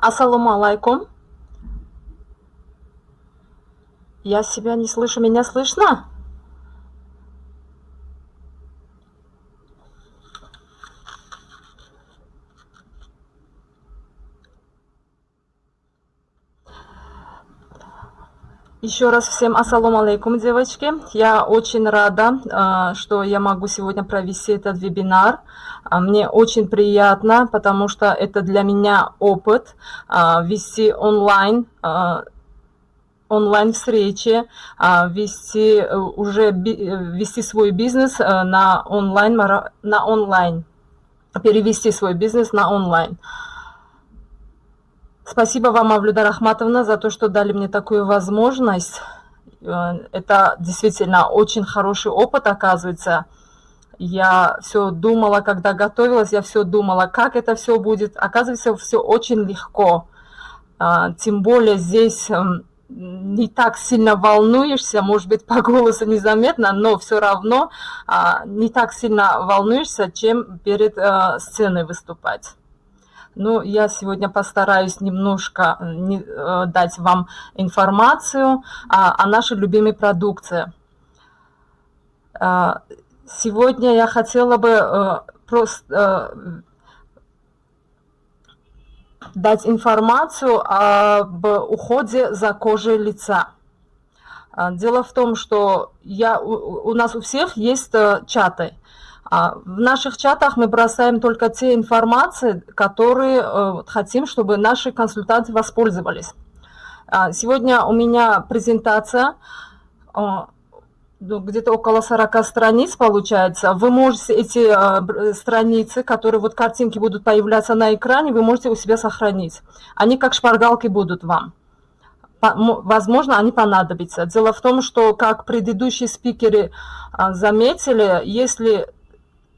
Ассаламу алейкум. Я себя не слышу. Меня слышно? Еще раз всем ассаламу алейкум, девочки. Я очень рада, а, что я могу сегодня провести этот вебинар. А, мне очень приятно, потому что это для меня опыт а, вести онлайн онлайн встречи, вести уже вести свой бизнес на онлайн на онлайн, перевести свой бизнес на онлайн. Спасибо вам, Авлюда Рахматовна, за то, что дали мне такую возможность. Э, это действительно очень хороший опыт, оказывается. Я все думала, когда готовилась, я все думала, как это все будет. Оказывается, все очень легко. Э, тем более здесь эм, не так сильно волнуешься, может быть, по голосу незаметно, но все равно э, не так сильно волнуешься, чем перед сценой выступать. Ну, я сегодня постараюсь немножко не, э, дать вам информацию о, о нашей любимой продукции. Э, сегодня я хотела бы э, просто э, дать информацию об уходе за кожей лица. Э, дело в том, что я, у, у нас у всех есть э, чаты – в наших чатах мы бросаем только те информации, которые э, хотим, чтобы наши консультанты воспользовались. А сегодня у меня презентация, ну, где-то около 40 страниц получается. Вы можете эти э, страницы, которые вот картинки будут появляться на экране, вы можете у себя сохранить. Они как шпаргалки будут вам. Возможно, они понадобятся. Дело в том, что, как предыдущие спикеры а, заметили, если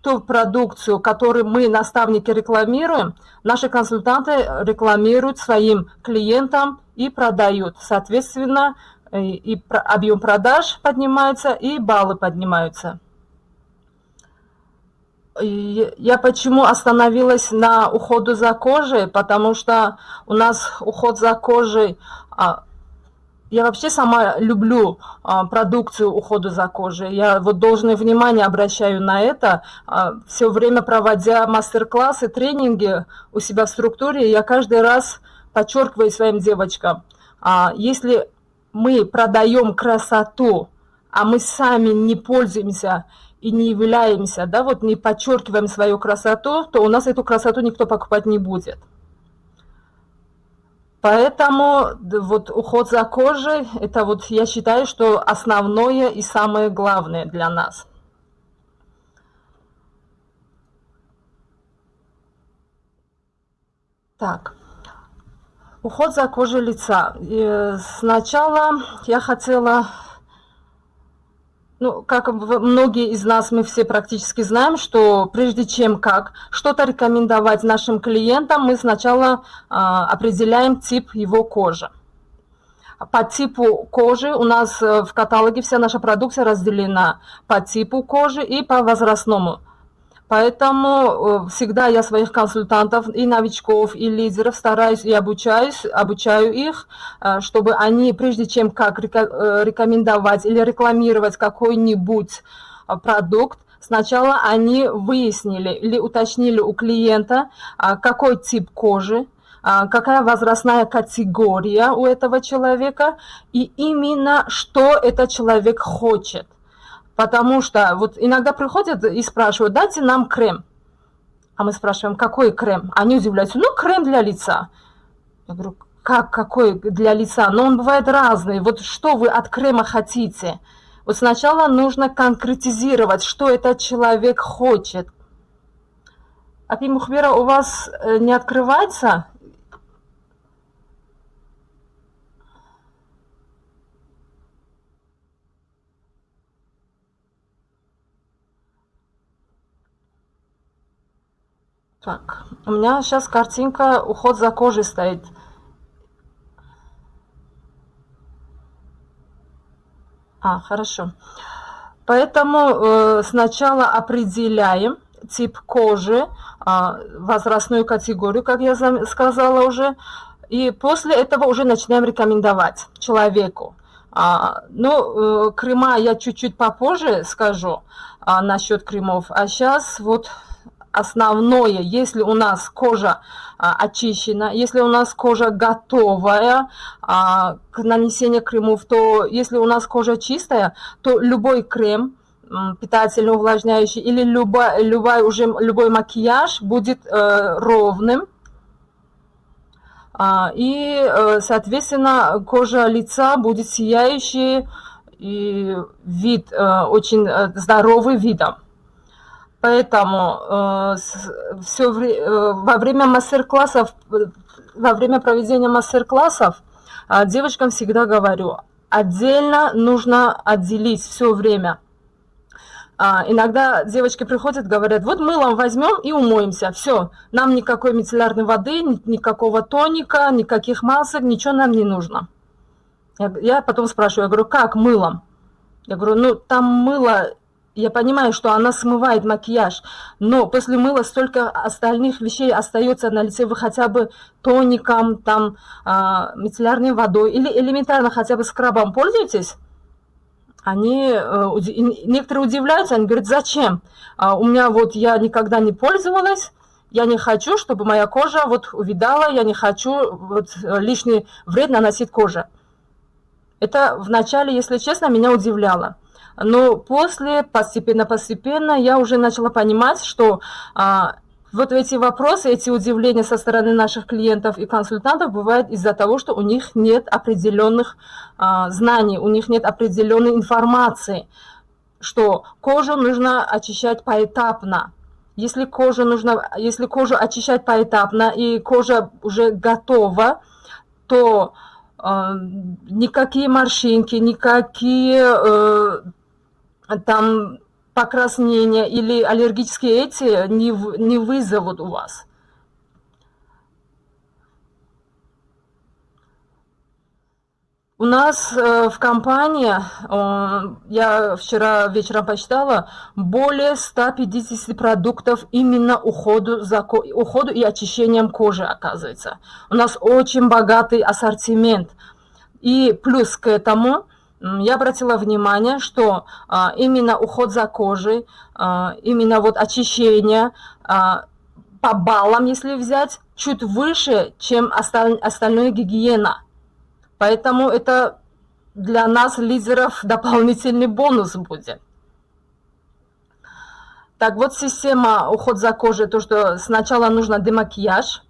ту продукцию, которую мы, наставники, рекламируем, наши консультанты рекламируют своим клиентам и продают. Соответственно, и объем продаж поднимается, и баллы поднимаются. Я почему остановилась на уходу за кожей? Потому что у нас уход за кожей а, я вообще сама люблю а, продукцию ухода за кожей. Я вот должное внимание обращаю на это. А, все время проводя мастер-классы, тренинги у себя в структуре, я каждый раз подчеркиваю своим девочкам, а, если мы продаем красоту, а мы сами не пользуемся и не являемся, да, вот не подчеркиваем свою красоту, то у нас эту красоту никто покупать не будет. Поэтому вот уход за кожей, это вот я считаю, что основное и самое главное для нас. Так, уход за кожей лица. И сначала я хотела ну, как многие из нас, мы все практически знаем, что прежде чем как что-то рекомендовать нашим клиентам, мы сначала э, определяем тип его кожи. По типу кожи у нас э, в каталоге вся наша продукция разделена по типу кожи и по возрастному Поэтому э, всегда я своих консультантов и новичков, и лидеров стараюсь и обучаюсь, обучаю их, э, чтобы они, прежде чем как э, рекомендовать или рекламировать какой-нибудь продукт, сначала они выяснили или уточнили у клиента, какой тип кожи, какая возрастная категория у этого человека и именно что этот человек хочет. Потому что вот иногда приходят и спрашивают, дайте нам крем. А мы спрашиваем, какой крем? Они удивляются, ну, крем для лица. Я говорю, как какой для лица? Но он бывает разный. Вот что вы от крема хотите? Вот сначала нужно конкретизировать, что этот человек хочет. А Мухбера у вас э, не открывается? Так, у меня сейчас картинка уход за кожей стоит. А, хорошо. Поэтому э, сначала определяем тип кожи, э, возрастную категорию, как я сказала уже. И после этого уже начинаем рекомендовать человеку. А, ну, э, крема я чуть-чуть попозже скажу а, насчет кремов. А сейчас вот основное, если у нас кожа а, очищена, если у нас кожа готовая а, к нанесению кремов, то если у нас кожа чистая, то любой крем, питательный, увлажняющий или любой, любой, уже, любой макияж будет э, ровным, а, и, э, соответственно, кожа лица будет сияющей, и вид э, очень здоровый видом. Поэтому все, во время мастер-классов, во время проведения мастер-классов девочкам всегда говорю, отдельно нужно отделить все время – а, иногда девочки приходят, говорят, вот мылом возьмем и умоемся, все, нам никакой мицеллярной воды, никакого тоника, никаких масок, ничего нам не нужно. Я, я потом спрашиваю, я говорю, как мылом? Я говорю, ну там мыло, я понимаю, что она смывает макияж, но после мыла столько остальных вещей остается на лице, вы хотя бы тоником, там, э, мицеллярной водой или элементарно хотя бы скрабом пользуетесь? они, э, некоторые удивляются, они говорят, зачем? А у меня вот я никогда не пользовалась, я не хочу, чтобы моя кожа вот увидала, я не хочу вот лишний вред наносить коже. Это вначале, если честно, меня удивляло. Но после, постепенно-постепенно, я уже начала понимать, что а, вот эти вопросы, эти удивления со стороны наших клиентов и консультантов бывают из-за того, что у них нет определенных а, знаний, у них нет определенной информации, что кожу нужно очищать поэтапно. Если кожу, нужно, если кожу очищать поэтапно и кожа уже готова, то э, никакие морщинки, никакие э, там покраснения или аллергические эти не, не вызовут у вас. У нас э, в компании, э, я вчера вечером посчитала, более 150 продуктов именно уходу, за, уходу и очищением кожи, оказывается. У нас очень богатый ассортимент. И плюс к этому я обратила внимание, что а, именно уход за кожей, а, именно вот очищение а, по баллам, если взять, чуть выше, чем осталь, остальная гигиена. Поэтому это для нас, лидеров, дополнительный бонус будет. Так, вот система уход за кожей, то, что сначала нужно демакияж,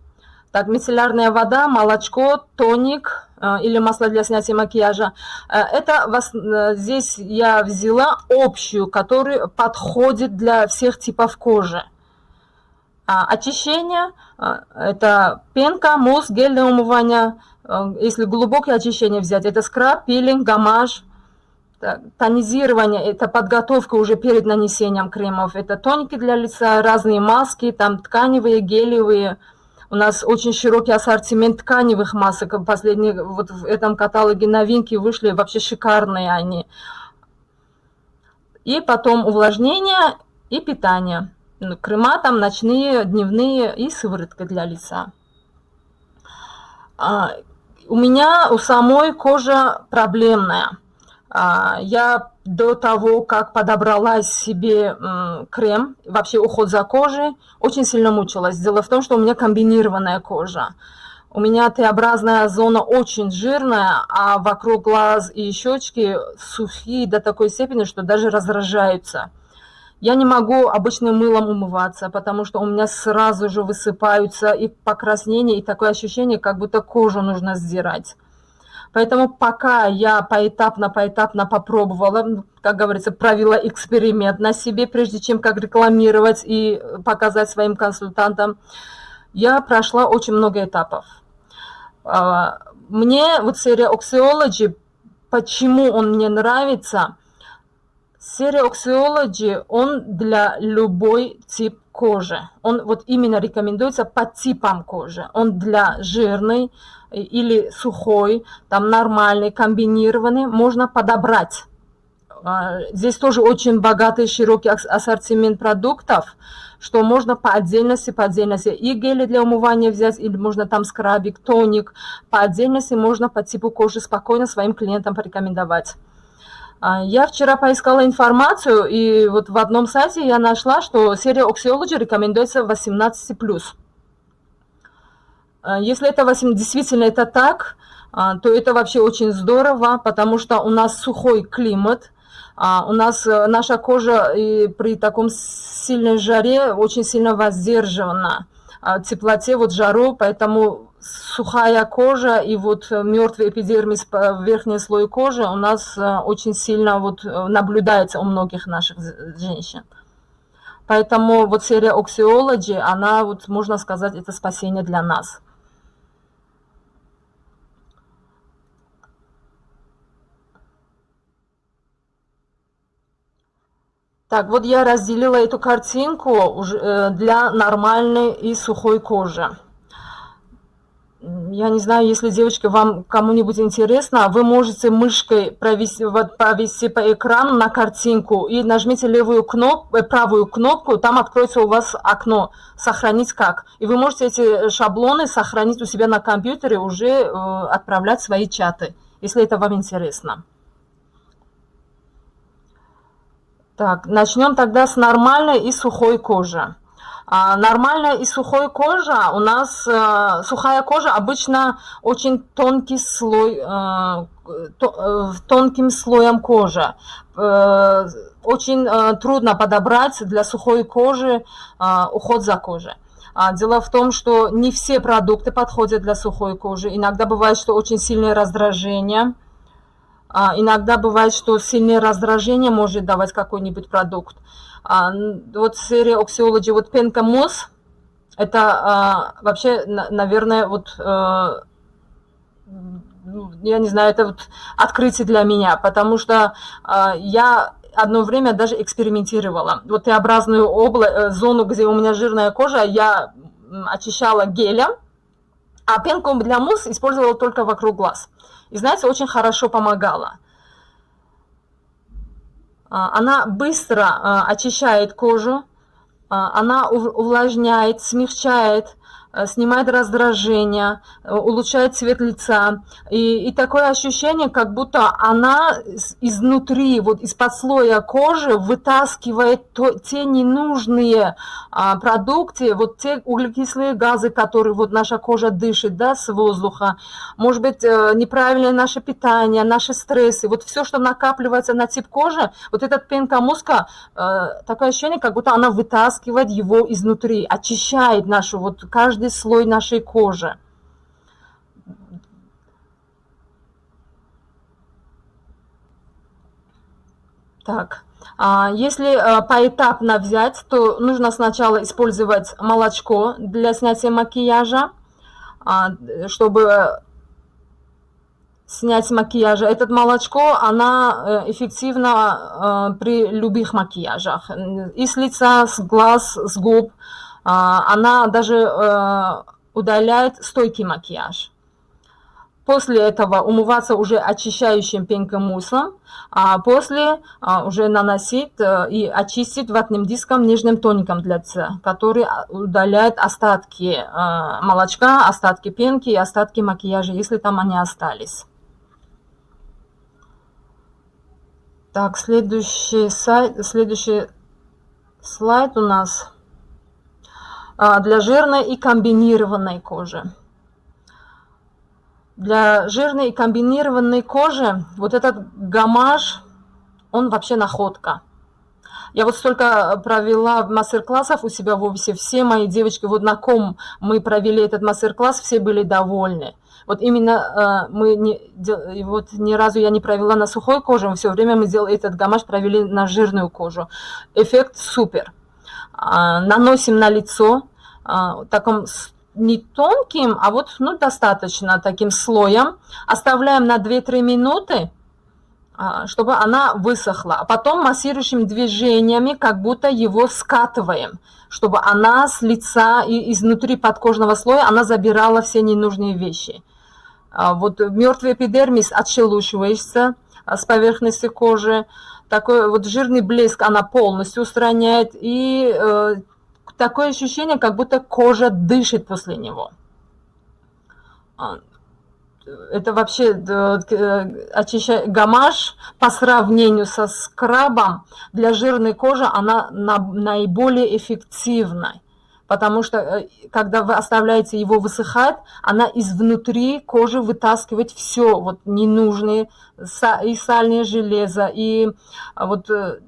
так, мицеллярная вода, молочко, тоник или масло для снятия макияжа. Э, это э, здесь я взяла общую, которая подходит для всех типов кожи. А, очищение – это пенка, мусс, гель для умывания. Если глубокое очищение взять, это скраб, пилинг, гамаж. Тонизирование – это подготовка уже перед нанесением кремов. Это тоники для лица, разные маски, там тканевые, гелевые – у нас очень широкий ассортимент тканевых масок. Последние, вот в этом каталоге новинки вышли, вообще шикарные они. И потом увлажнение и питание. Ну, крема там ночные, дневные и сыворотка для лица. А, у меня у самой кожа проблемная. А, я до того, как подобрала себе крем, вообще уход за кожей, очень сильно мучилась. Дело в том, что у меня комбинированная кожа. У меня Т-образная зона очень жирная, а вокруг глаз и щечки сухие до такой степени, что даже раздражаются. Я не могу обычным мылом умываться, потому что у меня сразу же высыпаются и покраснения, и такое ощущение, как будто кожу нужно сдирать. Поэтому пока я поэтапно-поэтапно попробовала, ну, как говорится, провела эксперимент на себе, прежде чем как рекламировать и показать своим консультантам, я прошла очень много этапов. А, мне вот серия Oxyology, почему он мне нравится? Серия Oxyology, он для любой тип кожи. Он вот именно рекомендуется по типам кожи. Он для жирной, или сухой, там нормальный, комбинированный, можно подобрать. А, здесь тоже очень богатый, широкий ассортимент продуктов. что можно по отдельности, по отдельности и гели для умывания взять, или можно там скрабик, тоник, по отдельности можно по типу кожи спокойно своим клиентам порекомендовать. А, я вчера поискала информацию, и вот в одном сайте я нашла, что серия Oxyology рекомендуется 18+. А, если это 8, действительно это так, а, то это вообще очень здорово, потому что у нас сухой климат, у нас э, наша кожа и при таком сильной жаре очень сильно воздержана теплоте, вот жару, поэтому сухая кожа и вот мертвый эпидермис, верхний слой кожи у нас э, очень сильно вот э, наблюдается у многих наших женщин. Поэтому вот серия Oxyology, она вот, можно сказать, это спасение для нас. Так, вот я разделила эту картинку уже э, для нормальной и сухой кожи я не знаю, если, девочки, вам кому-нибудь интересно, вы можете мышкой провести, вот, провести по экрану на картинку и нажмите левую кнопку, э, правую кнопку, там откроется у вас окно «Сохранить как». И вы можете эти шаблоны сохранить у себя на компьютере, уже э, отправлять свои чаты, если это вам интересно. Так, начнем тогда с нормальной и сухой кожи. А нормальная и сухой кожа, у нас э, сухая кожа обычно очень тонкий слой, э, то, э, тонким слоем кожи. Э, очень э, трудно подобрать для сухой кожи э, уход за кожей. А дело в том, что не все продукты подходят для сухой кожи. Иногда бывает, что очень сильное раздражение. А иногда бывает, что сильное раздражение может давать какой-нибудь продукт. А, вот серия Oxyology, вот пенка мосс, это а, вообще, наверное, вот, а, я не знаю, это вот открытие для меня, потому что а, я одно время даже экспериментировала. Вот Т-образную область, э, зону, где у меня жирная кожа, я очищала гелем, а пенку для мусс использовала только вокруг глаз. И знаете, очень хорошо помогала. А, она быстро а, очищает кожу, а, она увлажняет, смягчает, снимает раздражение, э, улучшает цвет лица. И, и такое ощущение, как будто она изнутри, вот из-под слоя кожи вытаскивает то, те ненужные а, продукты, вот те углекислые газы, которые вот наша кожа дышит да, с воздуха. Может быть, э, неправильное наше питание, наши стрессы. Вот все, что накапливается на тип кожи, вот этот пенка мозга, такое ощущение, как будто она вытаскивает его изнутри, очищает нашу вот каждую каждый слой нашей кожи. Так, а, если а, поэтапно взять, то нужно сначала использовать молочко для снятия макияжа, а, чтобы снять макияж. Этот молочко, она э, эффективна при любых макияжах. И с лица, с глаз, с губ. А, она даже э, удаляет стойкий макияж. После этого умываться уже очищающим пенком муслом, а после а, уже наносить э, и очистить ватным диском нежным тоником для лица, который удаляет остатки э, молочка, остатки пенки и остатки макияжа, если там они остались. Так, следующий, сайт, следующий слайд у нас а, для жирной и комбинированной кожи. Для жирной и комбинированной кожи вот этот гамаш, он вообще находка. Я вот столько провела мастер-классов у себя в офисе, все мои девочки, вот на ком мы провели этот мастер-класс, все были довольны. Вот именно э, мы не, вот ни разу я не провела на сухой коже, все время мы делали этот гамаш, провели на жирную кожу. Эффект супер. А, наносим на лицо, а, таком не тонким, а вот ну, достаточно таким слоем. Оставляем на 2-3 минуты, а, чтобы она высохла. А потом массирующими движениями как будто его скатываем, чтобы она с лица и изнутри подкожного слоя она забирала все ненужные вещи. Вот мертвый эпидермис отшелушивается с поверхности кожи. Такой вот жирный блеск она полностью устраняет. И э, такое ощущение, как будто кожа дышит после него. А, это вообще э, очищает гамаш по сравнению со скрабом для жирной кожи она наиболее эффективна потому что э, когда вы оставляете его высыхать, она изнутри кожи вытаскивает все вот ненужные и сальное железо, и а, вот э,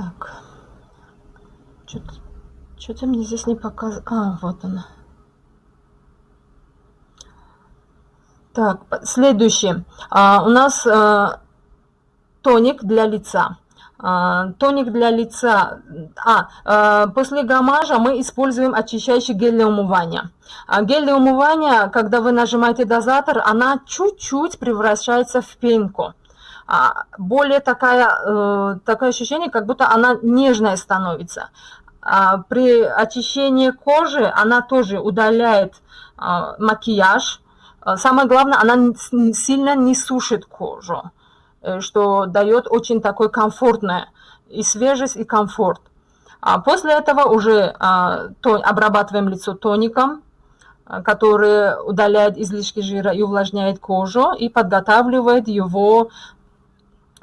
Так. Что-то что мне здесь не показывает. А, вот она. Так, следующий. А, у нас а, тоник для лица. Тоник для лица. А, а, после гамажа мы используем очищающий гель для умывания. А гель для умывания, когда вы нажимаете дозатор, она чуть-чуть превращается в пенку. А, более такая, э, такое ощущение, как будто она нежная становится. А, при очищении кожи она тоже удаляет а, макияж. Самое главное, она сильно не сушит кожу, э, что дает очень такой комфортное и свежесть, и комфорт. После этого уже обрабатываем лицо тоником, который удаляет излишки жира и увлажняет кожу и подготавливает его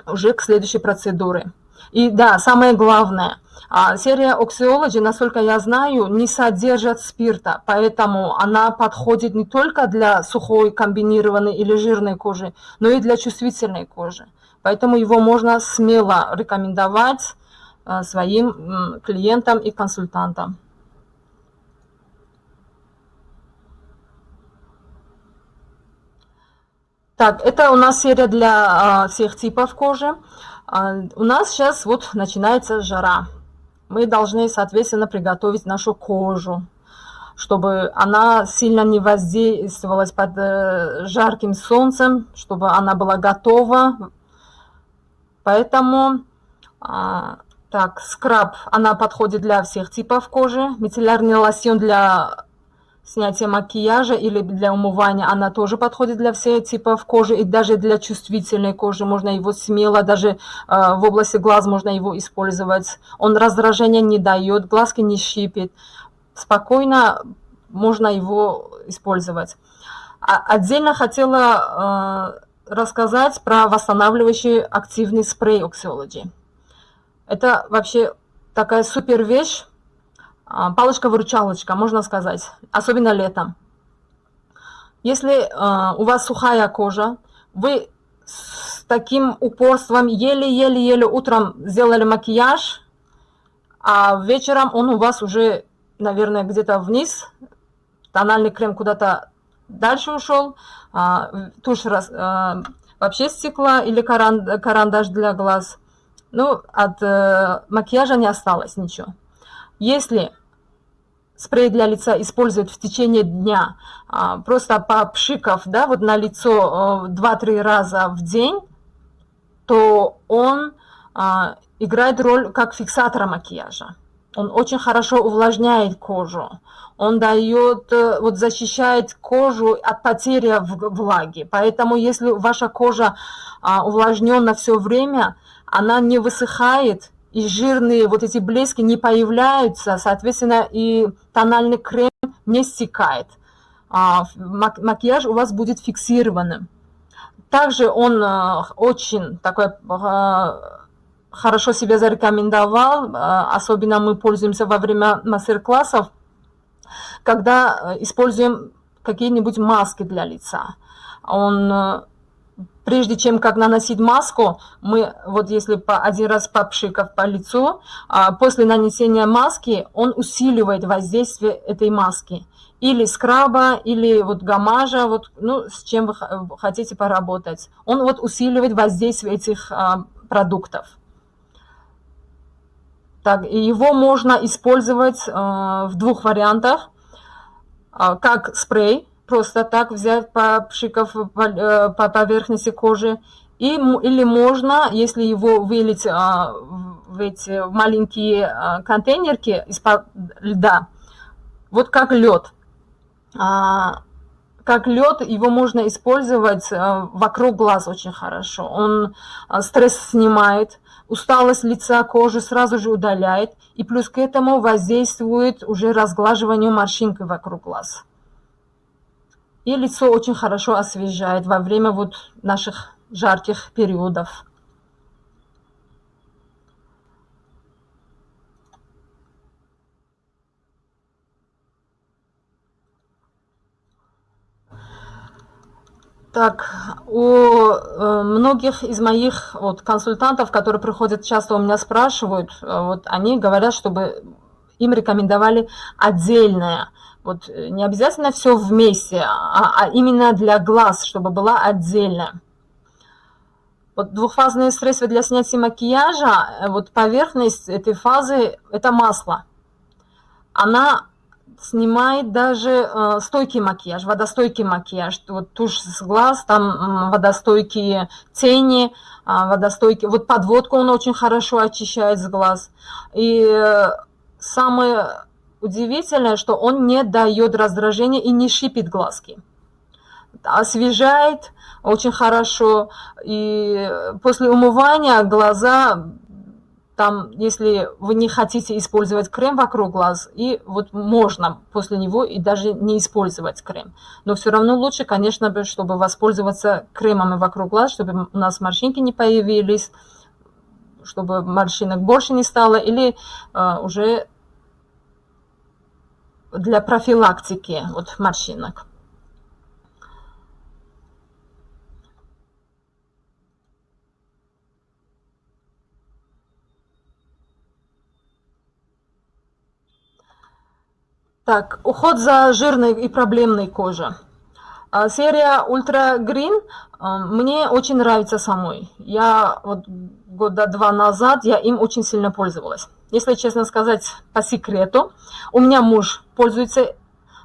уже к следующей процедуре. И да, самое главное, а, серия Oxyology, насколько я знаю, не содержит спирта, поэтому она подходит не только для сухой, комбинированной или жирной кожи, но и для чувствительной кожи. Поэтому его можно смело рекомендовать а, своим клиентам и консультантам. Так, это у нас серия для а, всех типов кожи. А, у нас сейчас вот начинается жара. Мы должны, соответственно, приготовить нашу кожу, чтобы она сильно не воздействовалась под э, жарким солнцем, чтобы она была готова. Поэтому, а, так, скраб, она подходит для всех типов кожи. Мицеллярный лосьон для снятие макияжа или для умывания, она тоже подходит для всех типов кожи и даже для чувствительной кожи можно его смело, даже э, в области глаз можно его использовать. Он раздражения не дает, глазки не щипит. Спокойно можно его использовать. А, отдельно хотела э, рассказать про восстанавливающий активный спрей Oxyology. Это вообще такая супер вещь, палочка-выручалочка, можно сказать, особенно летом. Если э, у вас сухая кожа, вы с таким упорством еле-еле-еле утром сделали макияж, а вечером он у вас уже, наверное, где-то вниз, тональный крем куда-то дальше ушел, э, тушь раз, вообще стекла или карандаш для глаз. Ну, от э, макияжа не осталось ничего. Если спрей для лица использовать в течение дня, а, просто попшикав да, вот на лицо 2-3 э, раза в день, то он а, играет роль как фиксатора макияжа. Он очень хорошо увлажняет кожу. Он дает, э, вот защищает кожу от потери влаги. Поэтому если ваша кожа а, увлажнена все время, она не высыхает, и жирные вот эти блески не появляются, соответственно, и тональный крем не стекает. А, макияж у вас будет фиксированным. Также он а, очень такой а, хорошо себя зарекомендовал, особенно мы пользуемся во время мастер-классов, когда используем какие-нибудь маски для лица. Он прежде чем как наносить маску, мы вот если по, один раз попшикав по лицу, а, после нанесения маски он усиливает воздействие этой маски. Или скраба, или вот гамажа, вот, ну, с чем вы хотите поработать. Он вот усиливает воздействие этих а, продуктов. Так, и его можно использовать а, в двух вариантах. А, как спрей, просто так взять, попшикав по, э, по поверхности кожи, И, или можно, если его вылить а, в эти маленькие а, контейнерки из-под льда, вот как лед. А, как лед, его можно использовать а, вокруг глаз очень хорошо. Он а, стресс снимает, усталость лица, кожи сразу же удаляет, и плюс к этому воздействует уже разглаживанию морщинки вокруг глаз. И лицо очень хорошо освежает во время вот наших жарких периодов. Так, у э, многих из моих вот, консультантов, которые приходят часто у меня спрашивают, э, вот они говорят, чтобы им рекомендовали отдельное. Вот э, не обязательно все вместе, а, а именно для глаз, чтобы была отдельная. Вот двухфазные средства для снятия макияжа, вот поверхность этой фазы – это масло. Она снимает даже э, стойкий макияж, водостойкий макияж. Вот тушь с глаз, там э, водостойкие тени, э, водостойкие... Вот подводку он очень хорошо очищает с глаз. И э, самое удивительное, что он не дает раздражения и не шипит глазки. Освежает очень хорошо. И после умывания глаза там, если вы не хотите использовать крем вокруг глаз, и вот можно после него и даже не использовать крем. Но все равно лучше, конечно, чтобы воспользоваться кремами вокруг глаз, чтобы у нас морщинки не появились, чтобы морщинок больше не стало, или э, уже для профилактики вот, морщинок. Так, уход за жирной и проблемной кожей. А, серия Ultra Green а, мне очень нравится самой. Я вот года два назад, я им очень сильно пользовалась. Если честно сказать по секрету, у меня муж пользуется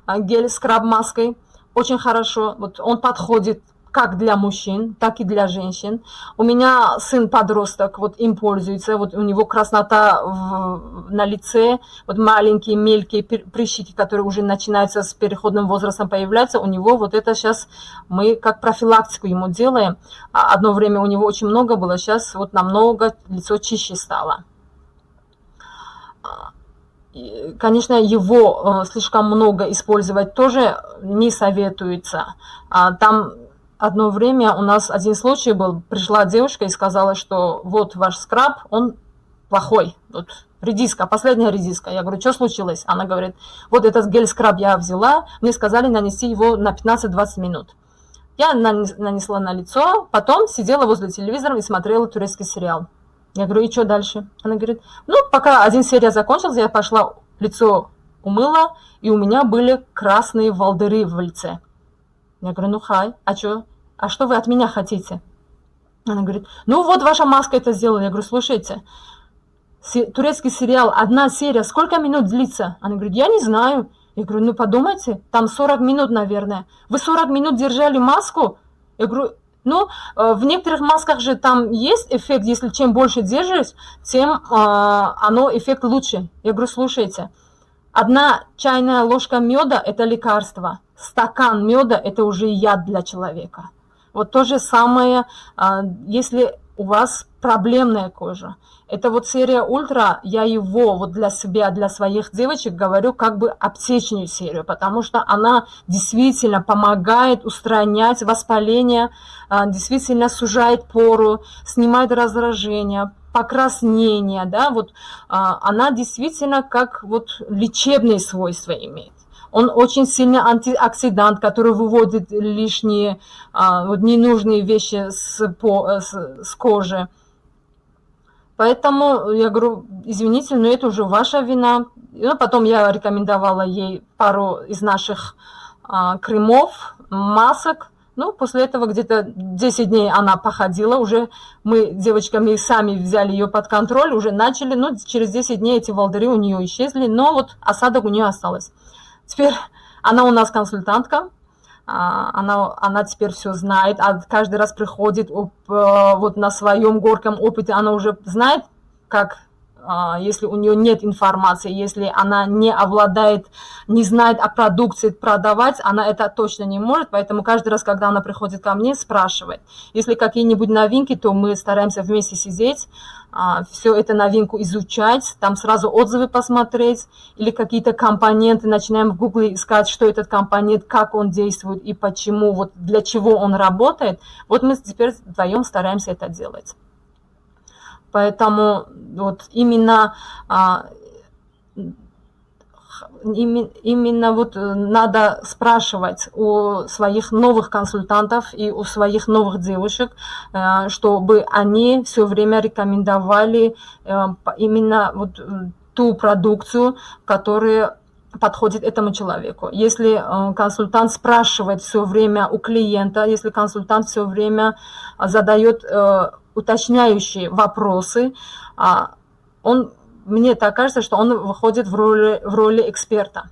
а, гель-скраб-маской очень хорошо. Вот он подходит как для мужчин, так и для женщин. У меня сын подросток, вот им пользуется, вот у него краснота в, на лице, вот маленькие мелкие прыщики, которые уже начинаются с переходным возрастом появляться, у него вот это сейчас мы как профилактику ему делаем. А одно время у него очень много было, сейчас вот намного лицо чище стало. Конечно, его э, слишком много использовать тоже не советуется. А там одно время у нас один случай был, пришла девушка и сказала, что вот ваш скраб, он плохой, вот редиска, последняя редиска. Я говорю, что случилось? Она говорит, вот этот гель-скраб я взяла, мне сказали нанести его на 15-20 минут. Я нанесла на лицо, потом сидела возле телевизора и смотрела турецкий сериал. Я говорю, и что дальше? Она говорит, ну, пока один серия закончился, я пошла лицо умыла, и у меня были красные волдыры в лице. Я говорю, ну хай, а что? а что вы от меня хотите? Она говорит, ну вот ваша маска это сделала. Я говорю, слушайте, турецкий сериал, одна серия, сколько минут длится? Она говорит, я не знаю. Я говорю, ну подумайте, там 40 минут, наверное. Вы 40 минут держали маску? Я говорю, ну, э, в некоторых масках же там есть эффект, если чем больше держишь, тем э, оно эффект лучше. Я говорю, слушайте, одна чайная ложка меда – это лекарство, стакан меда – это уже яд для человека. Вот то же самое, а, если у вас проблемная кожа. Это вот серия Ультра, я его вот для себя, для своих девочек говорю как бы аптечную серию, потому что она действительно помогает устранять воспаление, а, действительно сужает пору, снимает раздражение, покраснение, да, вот а, она действительно как вот лечебные свойства имеет. Он очень сильный антиоксидант, который выводит лишние, а, вот ненужные вещи с, по, с, с кожи. Поэтому я говорю, извините, но это уже ваша вина. Ну, потом я рекомендовала ей пару из наших а, кремов, масок. Ну, после этого где-то 10 дней она походила, уже мы девочками сами взяли ее под контроль, уже начали, ну, через 10 дней эти волдыри у нее исчезли, но вот осадок у нее осталось. Теперь она у нас консультантка, а, она, она теперь все знает, а каждый раз приходит вот на своем горьком опыте, она уже знает, как если у нее нет информации, если она не обладает, не знает о продукции продавать, она это точно не может, поэтому каждый раз, когда она приходит ко мне, спрашивает. Если какие-нибудь новинки, то мы стараемся вместе сидеть, а, все это новинку изучать, там сразу отзывы посмотреть, или какие-то компоненты, начинаем в гугле искать, что этот компонент, как он действует и почему, вот для чего он работает. Вот мы теперь вдвоем стараемся это делать. Поэтому вот именно а, именно вот э, надо спрашивать у своих новых консультантов и у своих новых девушек, э, чтобы они все время рекомендовали э, именно вот ту продукцию, которая подходит этому человеку. Если консультант спрашивает все время у клиента, если консультант все время задает уточняющие вопросы, а, он, мне так кажется, что он выходит в роли, в роли эксперта.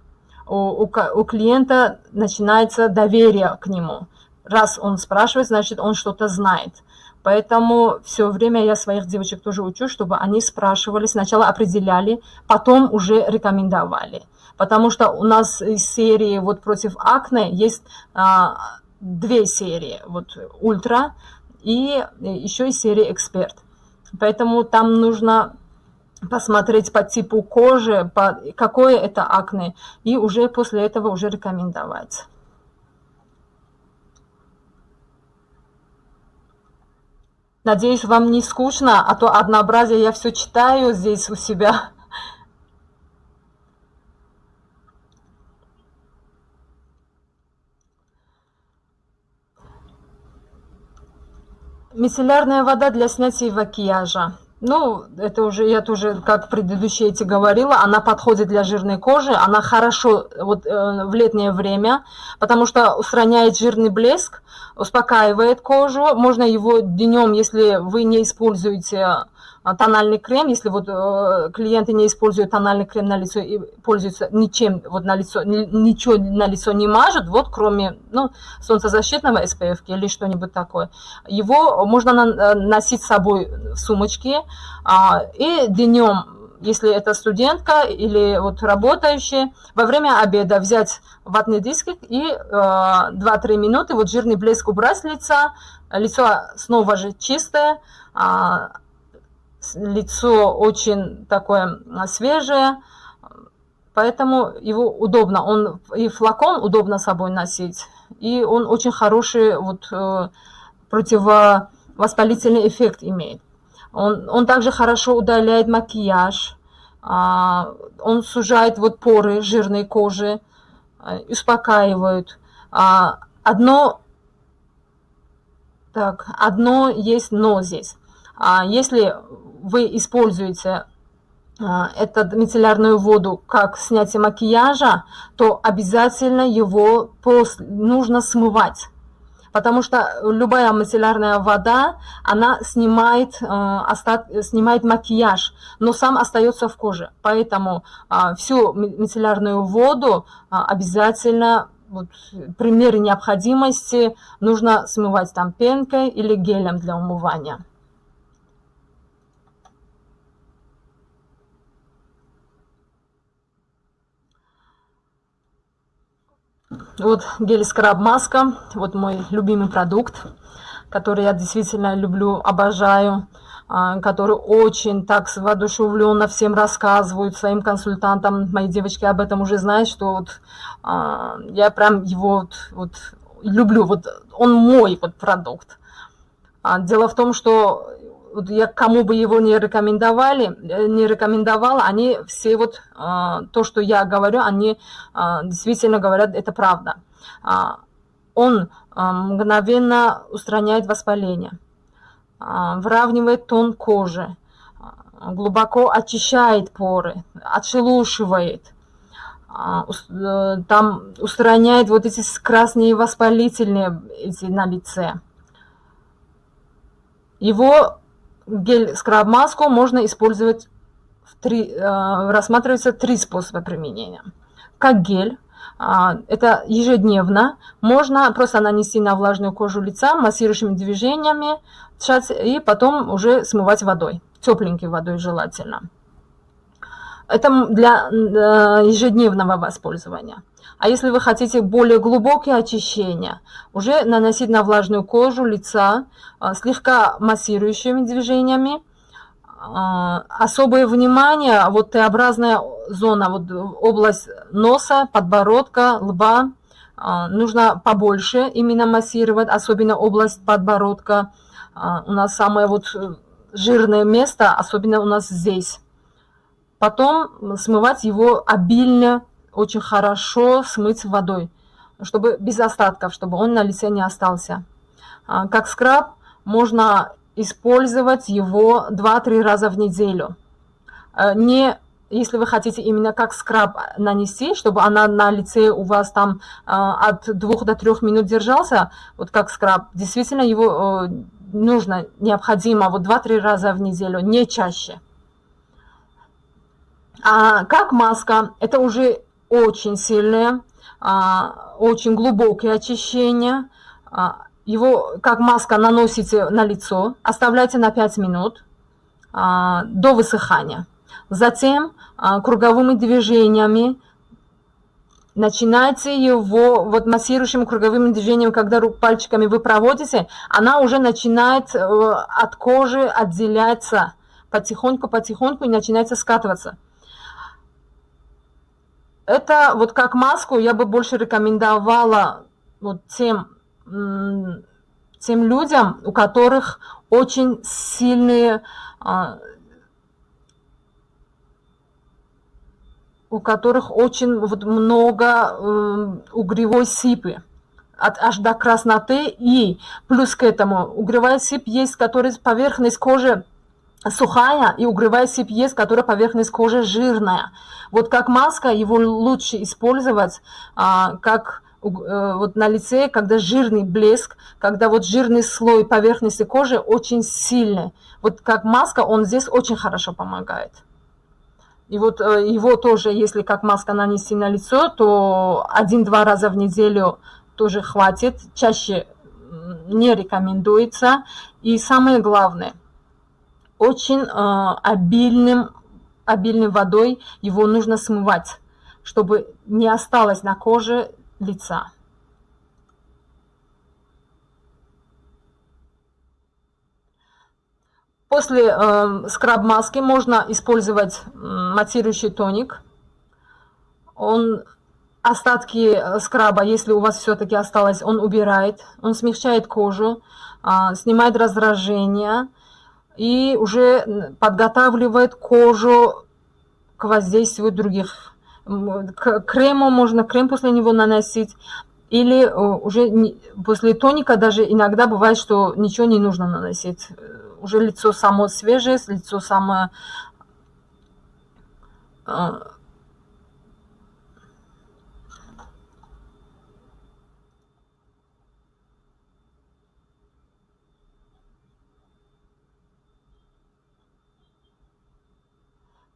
У, у, у клиента начинается доверие к нему. Раз он спрашивает, значит, он что-то знает. Поэтому все время я своих девочек тоже учу, чтобы они спрашивали, сначала определяли, потом уже рекомендовали. Потому что у нас из серии вот против акне есть а, две серии. Вот ультра, и еще и серия «Эксперт». Поэтому там нужно посмотреть по типу кожи, по, какое это акне, и уже после этого уже рекомендовать. Надеюсь, вам не скучно, а то однообразие я все читаю здесь у себя. Мицеллярная вода для снятия макияжа. Ну, это уже, я тоже, как предыдущие эти говорила, она подходит для жирной кожи, она хорошо вот, э, в летнее время, потому что устраняет жирный блеск, успокаивает кожу. Можно его днем, если вы не используете тональный крем, если вот э, клиенты не используют тональный крем на лицо и пользуются ничем вот на лицо, ничего на лицо не мажут, вот кроме ну, солнцезащитного SPF или что-нибудь такое, его можно э, носить с собой в сумочке а, и днем если это студентка или вот работающая, во время обеда взять ватный диск и э, 2-3 минуты вот жирный блеск убрать с лица, лицо снова же чистое, э, лицо очень такое а, свежее, поэтому его удобно, он и флакон удобно с собой носить, и он очень хороший вот э, противовоспалительный эффект имеет. Он, он также хорошо удаляет макияж, а, он сужает вот поры жирной кожи, а, успокаивает. Одно, так, одно есть но здесь. Если вы используете а, эту мицеллярную воду как снятие макияжа, то обязательно его после, нужно смывать. Потому что любая мицеллярная вода, она снимает, э, остат, снимает макияж, но сам остается в коже. Поэтому э, всю мицеллярную воду э, обязательно вот, при мере необходимости нужно смывать там пенкой или гелем для умывания. Вот гель-скраб маска, вот мой любимый продукт, который я действительно люблю, обожаю, а, который очень так воодушевленно всем рассказывают, своим консультантам. Мои девочки об этом уже знают, что вот а, я прям его вот, вот люблю, вот он мой вот продукт. А, дело в том, что вот я кому бы его не рекомендовали, э, не рекомендовала, они все вот э, то, что я говорю, они э, действительно говорят, это правда. Э, он э, мгновенно устраняет воспаление, э, выравнивает тон кожи, э, глубоко очищает поры, отшелушивает, э, там устраняет вот эти красные воспалительные эти на лице. Его гель скраб-маску можно использовать в три, э, рассматривается три способа применения. Как гель, а, это ежедневно. Можно просто нанести на влажную кожу лица массирующими движениями и потом уже смывать водой, тепленькой водой желательно. Это для э, ежедневного воспользования. А если вы хотите более глубокие очищения, уже наносить на влажную кожу лица э, слегка массирующими движениями, а, особое внимание, вот Т-образная зона, вот область носа, подбородка, лба, а, нужно побольше именно массировать, особенно область подбородка. А, у нас самое вот жирное место, особенно у нас здесь. Потом смывать его обильно, очень хорошо смыть водой, чтобы без остатков, чтобы он на лице не остался. Как скраб можно использовать его 2-3 раза в неделю. Э, не если вы хотите именно как скраб нанести, чтобы она на лице у вас там э, от 2 до 3 минут держался, вот как скраб, действительно его э, нужно, необходимо вот 2-3 раза в неделю, не чаще. А как маска, это уже очень сильное, а, очень глубокое очищение, а, его как маска наносите на лицо, оставляйте на 5 минут а, до высыхания. Затем круговыми движениями начинайте его, вот массирующими круговыми движениями, когда рук пальчиками вы проводите, она уже начинает э, от кожи отделяться потихоньку-потихоньку и начинается скатываться. Это вот как маску я бы больше рекомендовала вот тем тем людям, у которых очень сильные, а, у которых очень вот много угревой сыпи от, аж до красноты. И плюс к этому угревая сыпь есть, который поверхность кожи сухая, и угревая сыпь которая поверхность кожи жирная. Вот как маска его лучше использовать а, как Э, вот на лице, когда жирный блеск, когда вот жирный слой поверхности кожи очень сильный. Вот как маска, он здесь очень хорошо помогает. И вот э, его тоже, если как маска нанести на лицо, то один-два раза в неделю тоже хватит. Чаще не рекомендуется. И самое главное, очень э, обильным, обильной водой. Его нужно смывать, чтобы не осталось на коже лица. После э, скраб-маски можно использовать матирующий тоник. Он остатки э, скраба, если у вас все-таки осталось, он убирает, он смягчает кожу, э, снимает раздражение и уже подготавливает кожу к воздействию других к крему можно крем после него наносить. Или э, уже после тоника даже иногда бывает, что ничего не нужно наносить. Э, уже лицо само свежее, лицо самое...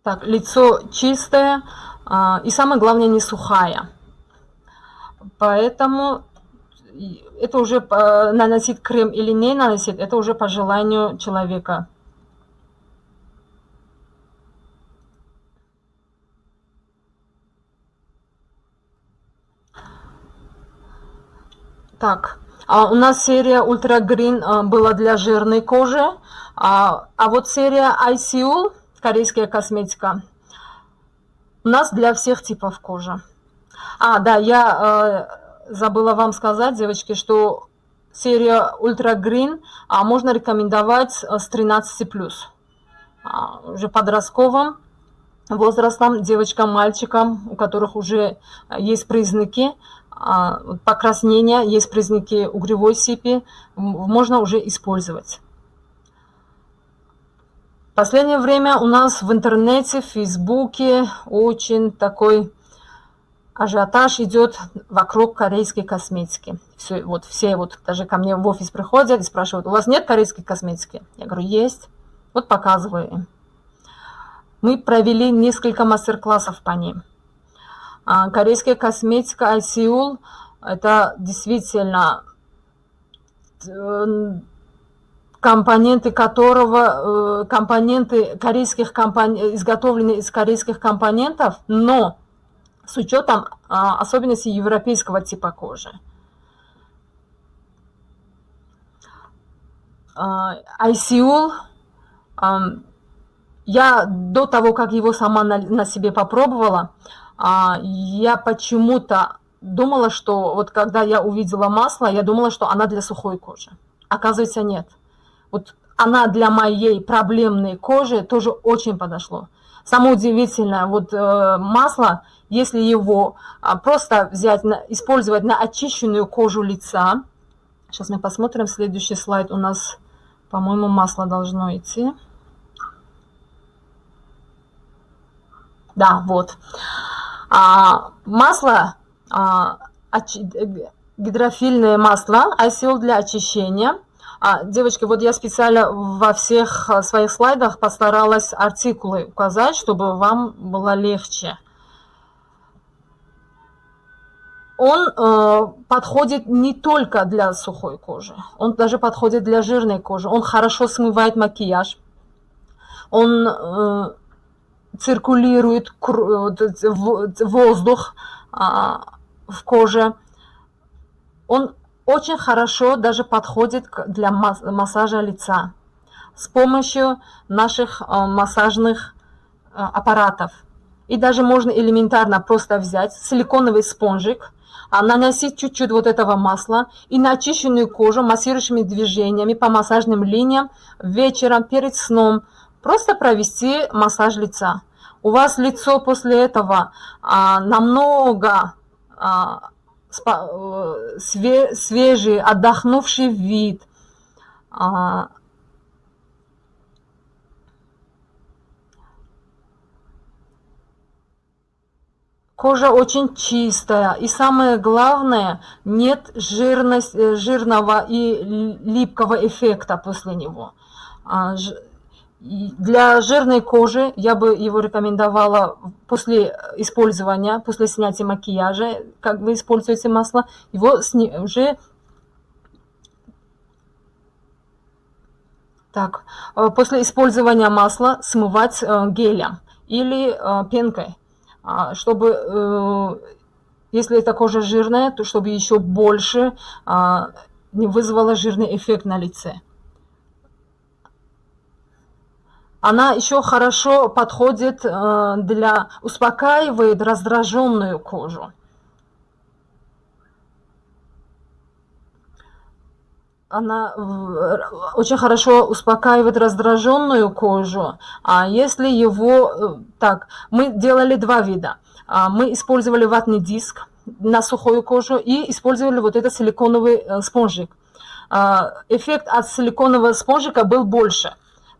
так, лицо чистое, а, и самое главное, не сухая. Поэтому это уже наносить крем или не наносить, это уже по желанию человека. Так, а у нас серия Ultra Green а, была для жирной кожи, а, а вот серия ICU, корейская косметика, у нас для всех типов кожи. А, да, я э, забыла вам сказать, девочки, что серия Ultra Green а, можно рекомендовать э, с 13+. А, уже подростковым возрастом, девочкам, мальчикам, у которых уже есть признаки а, покраснения, есть признаки угревой сыпи, можно уже использовать последнее время у нас в интернете, в Фейсбуке очень такой ажиотаж идет вокруг корейской косметики. Все, вот, все вот даже ко мне в офис приходят и спрашивают, у вас нет корейской косметики? Я говорю, есть. Вот показываю им. Мы провели несколько мастер-классов по ним. А, корейская косметика ICUL – это действительно э, компоненты которого, э, компоненты корейских компоний, изготовлены из корейских компонентов, но с учетом а, особенностей европейского типа кожи. ICUL, я до того, как его сама на, на себе попробовала, а, я почему-то думала, что вот когда я увидела масло, я думала, что она для сухой кожи. Оказывается, нет. Вот она для моей проблемной кожи тоже очень подошло. Самое удивительное, вот э, масло, если его а, просто взять, на, использовать на очищенную кожу лица, сейчас мы посмотрим, следующий слайд у нас, по-моему, масло должно идти. Да, вот. А, масло, а, гидрофильное масло, ICL для очищения. А, девочки, вот я специально во всех а, своих слайдах постаралась артикулы указать, чтобы вам было легче. Он э, подходит не только для сухой кожи, он даже подходит для жирной кожи. Он хорошо смывает макияж, он э, циркулирует воздух а, в коже. Он очень хорошо даже подходит для массажа лица с помощью наших а, массажных а, аппаратов. И даже можно элементарно просто взять силиконовый спонжик, наносить чуть-чуть вот этого масла и на очищенную кожу массирующими движениями по массажным линиям вечером перед сном Просто провести массаж лица. У вас лицо после этого а, намного а, э, свежий, отдохнувший вид. А, Кожа очень чистая. И самое главное, нет жирность, э, жирного и липкого эффекта после него. Для жирной кожи я бы его рекомендовала после использования, после снятия макияжа, как вы используете масло, его уже так, э, после использования масла смывать э, гелем или э, пенкой, а, чтобы, если эта кожа жирная, то чтобы еще больше а, не вызвала жирный эффект на лице. Она еще хорошо подходит э, для, успокаивает раздраженную кожу. она очень хорошо успокаивает раздраженную кожу. А если его... Э, так, мы делали два вида. А, мы использовали ватный диск на сухую кожу и использовали вот этот силиконовый э, спонжик. А, эффект от силиконового спонжика был больше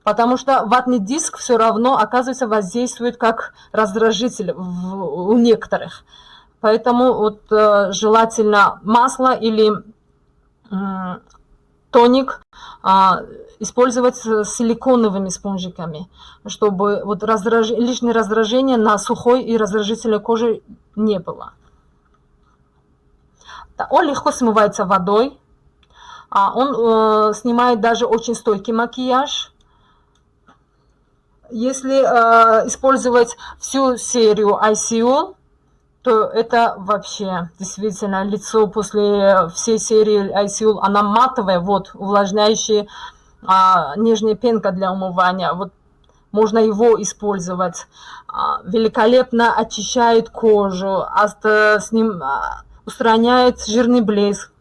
потому что ватный диск все равно, оказывается, воздействует как раздражитель в, у некоторых. Поэтому вот э, желательно масло или э, тоник э, использовать с силиконовыми спонжиками, чтобы вот раздраж... лишнее раздражение на сухой и раздражительной коже не было. Он легко смывается водой, а он э, снимает даже очень стойкий макияж, если э, использовать всю серию ICO, то это вообще действительно лицо после всей серии ICO, она матовая, вот, увлажняющая а, нижняя пенка для умывания, вот можно его использовать. А, великолепно очищает кожу, а, с ним а, устраняет жирный блеск,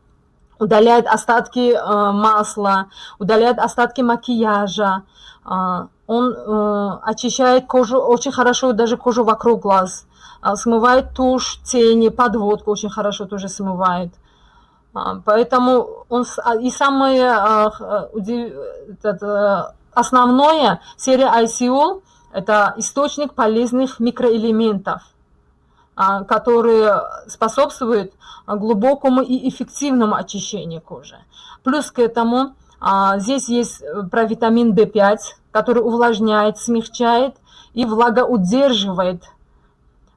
удаляет остатки а, масла, удаляет остатки макияжа. А, он э, очищает кожу очень хорошо, даже кожу вокруг глаз. Э, смывает тушь, тени, подводку очень хорошо тоже смывает. Э, поэтому он... А, и самое э, удив... это, основное, серия ICO – это источник полезных микроэлементов, э, которые способствуют глубокому и эффективному очищению кожи. Плюс к этому а, здесь есть э, про витамин В5, который увлажняет, смягчает и влагоудерживает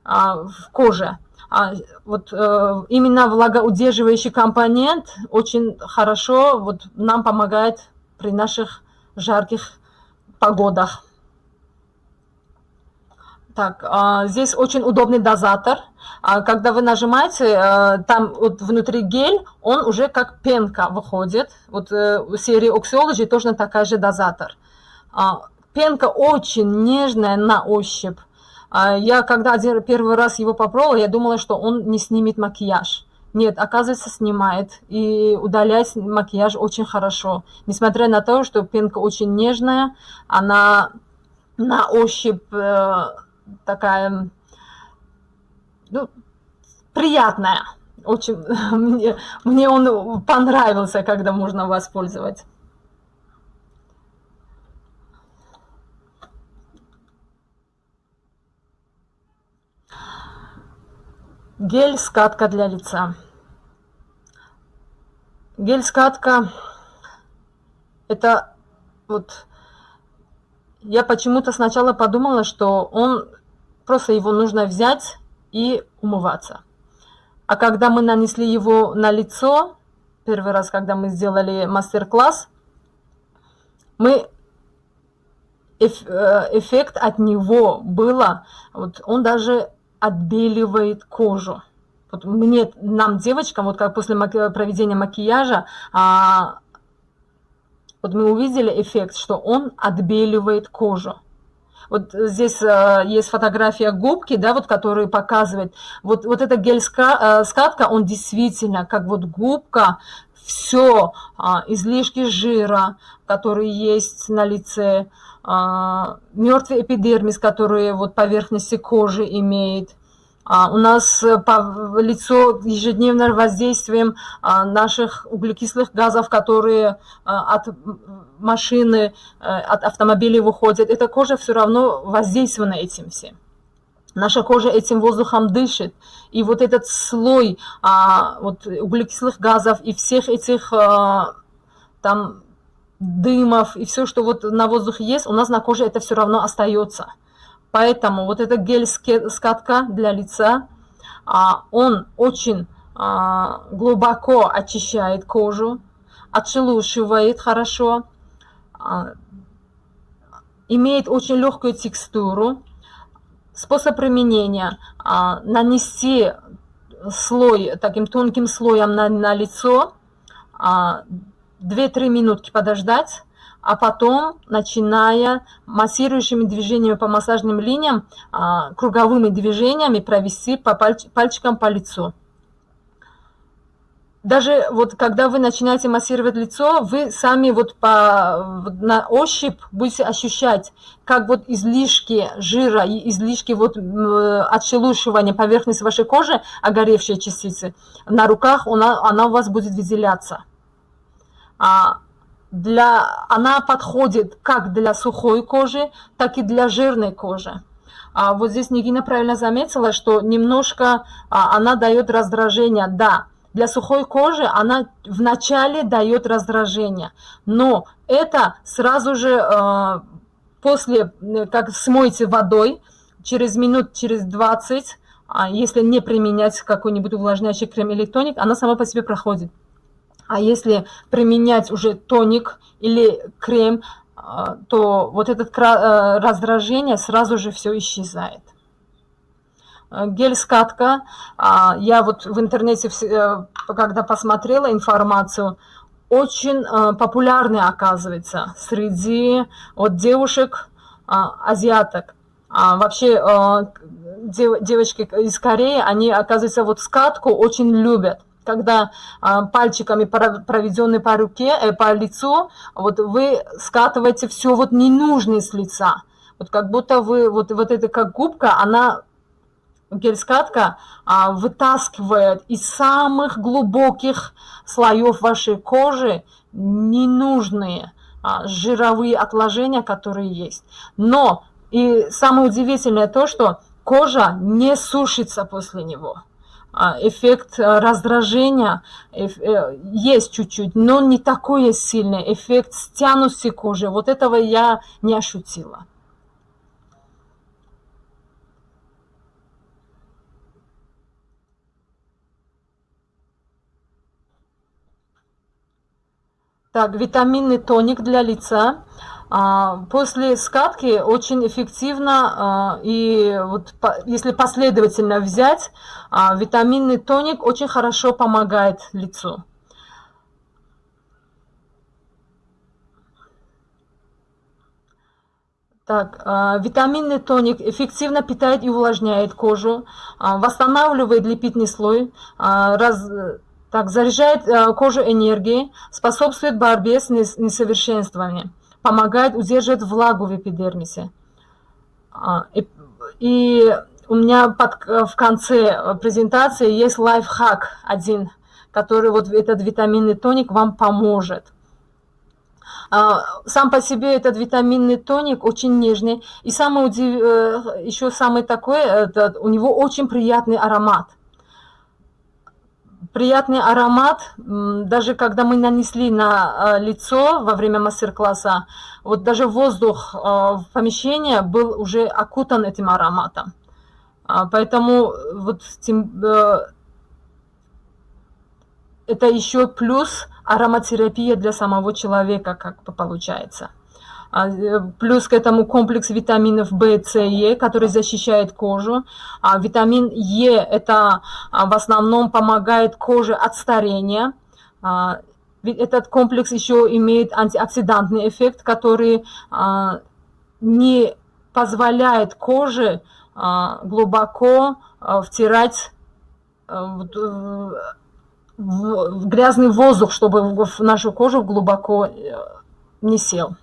а, в коже. а, вот э, именно влагоудерживающий компонент очень хорошо вот нам помогает при наших жарких погодах. Так, а, здесь очень удобный дозатор. А, когда вы нажимаете, а, там вот внутри гель, он уже как пенка выходит. Вот э, у серии Oxyology тоже такая же дозатор. А, пенка очень нежная на ощупь. А, я когда один, первый раз его попробовала, я думала, что он не снимет макияж. Нет, оказывается, снимает. И удалять макияж очень хорошо. Несмотря на то, что пенка очень нежная, она на ощупь э, такая, ну, приятная. Очень, мне, мне он понравился, когда можно воспользовать. Гель-скатка для лица. Гель-скатка – это вот я почему-то сначала подумала, что он просто его нужно взять и умываться. А когда мы нанесли его на лицо, первый раз, когда мы сделали мастер-класс, мы э, эффект от него было, вот он даже отбеливает кожу. Вот мне, нам, девочкам, вот как после проведения макияжа, а, вот мы увидели эффект, что он отбеливает кожу. Вот здесь э, есть фотография губки, да, вот, которая показывает, вот, вот эта гель-скатка, э, он действительно, как вот губка, все, э, излишки жира, которые есть на лице, э, мертвый эпидермис, который вот поверхности кожи имеет, а, у нас э, по лицо ежедневно воздействием а, наших углекислых газов, которые а, от машины, э, от автомобилей выходят. Эта кожа все равно воздействована этим всем. Наша кожа этим воздухом дышит. И вот этот слой вот, углекислых газов и всех этих там дымов и все, что вот на воздухе есть, у нас на коже это все равно остается. Поэтому вот эта гель-скатка для лица, а, он очень а, глубоко очищает кожу, отшелушивает хорошо, а, имеет очень легкую текстуру. Способ применения – нанести слой таким тонким слоем на, на лицо, 2-3 минутки подождать, а потом, начиная массирующими движениями по массажным линиям, а, круговыми движениями провести по пальч пальчикам по лицу. Даже вот когда вы начинаете массировать лицо, вы сами вот по, на ощупь будете ощущать, как вот излишки жира и излишки вот отшелушивания поверхности вашей кожи, огоревшие частицы, на руках она, она у вас будет выделяться. А для, она подходит как для сухой кожи, так и для жирной кожи. А вот здесь Нигина правильно заметила, что немножко а, она дает раздражение. Да, для сухой кожи она вначале дает раздражение, но это сразу же э, после, как смойте водой, через минут, через 20, а если не применять какой-нибудь увлажняющий крем или тоник, она сама по себе проходит. А если применять уже тоник или крем, а, то вот это э, раздражение сразу же все исчезает. Э, гель-скатка, а, я вот в интернете, э, когда посмотрела информацию, очень популярный оказывается среди вот девушек, а, азиаток. Вообще девочки из Кореи, они, оказывается, вот скатку очень любят когда а, пальчиками проведенные по руке, э, по лицу, вот вы скатываете все вот ненужное с лица. Вот как будто вы, вот, вот эта как губка, она, гель-скатка, а, вытаскивает из самых глубоких слоев вашей кожи ненужные а, жировые отложения, которые есть. Но и самое удивительное то, что кожа не сушится после него. А, эффект э, раздражения э, есть чуть-чуть, но не такой сильный эффект стянутости кожи. Вот этого я не ощутила. Так, витаминный тоник для лица. А, после скатки очень эффективно, а, и вот если последовательно взять, а, витаминный тоник очень хорошо помогает лицу. Так, витаминный тоник эффективно питает и увлажняет кожу, восстанавливает липидный слой, раз, так, заряжает кожу энергией, способствует борьбе с несовершенствами, помогает удерживать влагу в эпидермисе. А, и, у меня под, в конце презентации есть лайфхак один, который вот этот витаминный тоник вам поможет. А, сам по себе этот витаминный тоник очень нежный. И удив... Э, еще самый такой, это, у него очень приятный аромат приятный аромат, даже когда мы нанесли на э, лицо во время мастер-класса, вот даже воздух э, в помещении был уже окутан этим ароматом. А, поэтому вот э, это еще плюс ароматерапия для самого человека, как бы получается. А, э, плюс к этому комплекс витаминов В, С, Е, который защищает кожу. А витамин Е – это а, в основном помогает коже от старения. Этот комплекс еще имеет антиоксидантный эффект, который не позволяет коже глубоко втирать в грязный воздух, чтобы в нашу кожу глубоко э, не сел.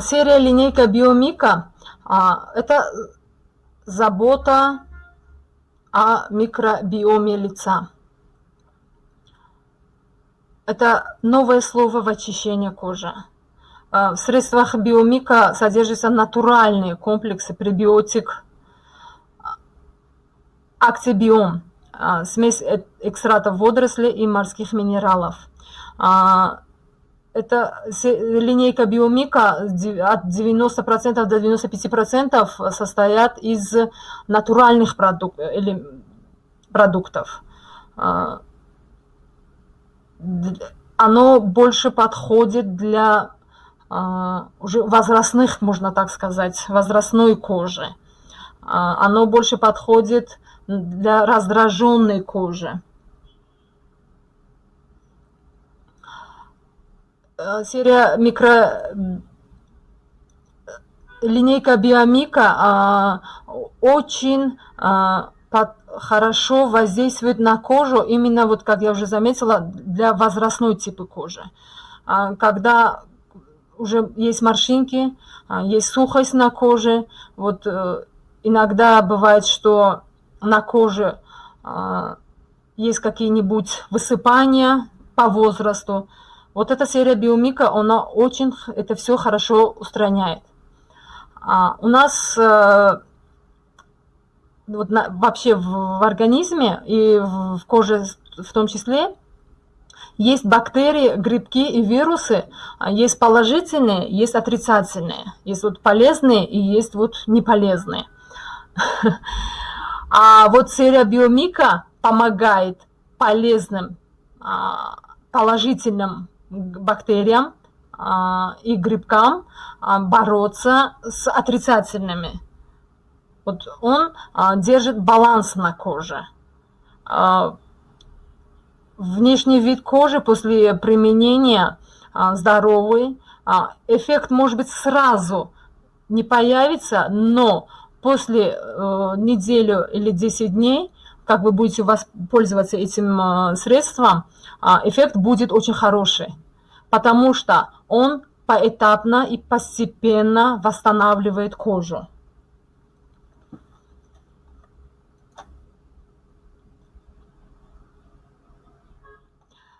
Серия линейка Биомика а, – это забота о микробиоме лица. Это новое слово в очищении кожи. А, в средствах биомика содержатся натуральные комплексы пребиотик, актибиом, смесь э, экстратов водорослей и морских минералов это линейка биомика от 90% до 95% состоят из натуральных продук или продуктов. А, оно больше подходит для а, уже возрастных, можно так сказать, возрастной кожи. А, оно больше подходит для раздраженной кожи. Серия микро линейка биомика а, очень а, под, хорошо воздействует на кожу, именно вот как я уже заметила, для возрастной типа кожи. А, когда уже есть морщинки, есть сухость на коже, вот а, иногда бывает, что на коже есть какие-нибудь высыпания по возрасту, вот эта серия биомика, она очень это все хорошо устраняет. А, у нас э, вот на, вообще в, в организме и в, в коже в том числе есть бактерии, грибки и вирусы, а есть положительные, есть отрицательные, есть вот полезные и есть вот неполезные. А вот серия биомика помогает полезным, а, положительным бактериям а, и грибкам а, бороться с отрицательными. Вот он а, держит баланс на коже. Внешний вид кожи после применения здоровый. Эффект может быть сразу не появится, но после э, неделю или 10 дней, как вы будете пользоваться этим средством, эффект будет очень хороший потому что он поэтапно и постепенно восстанавливает кожу.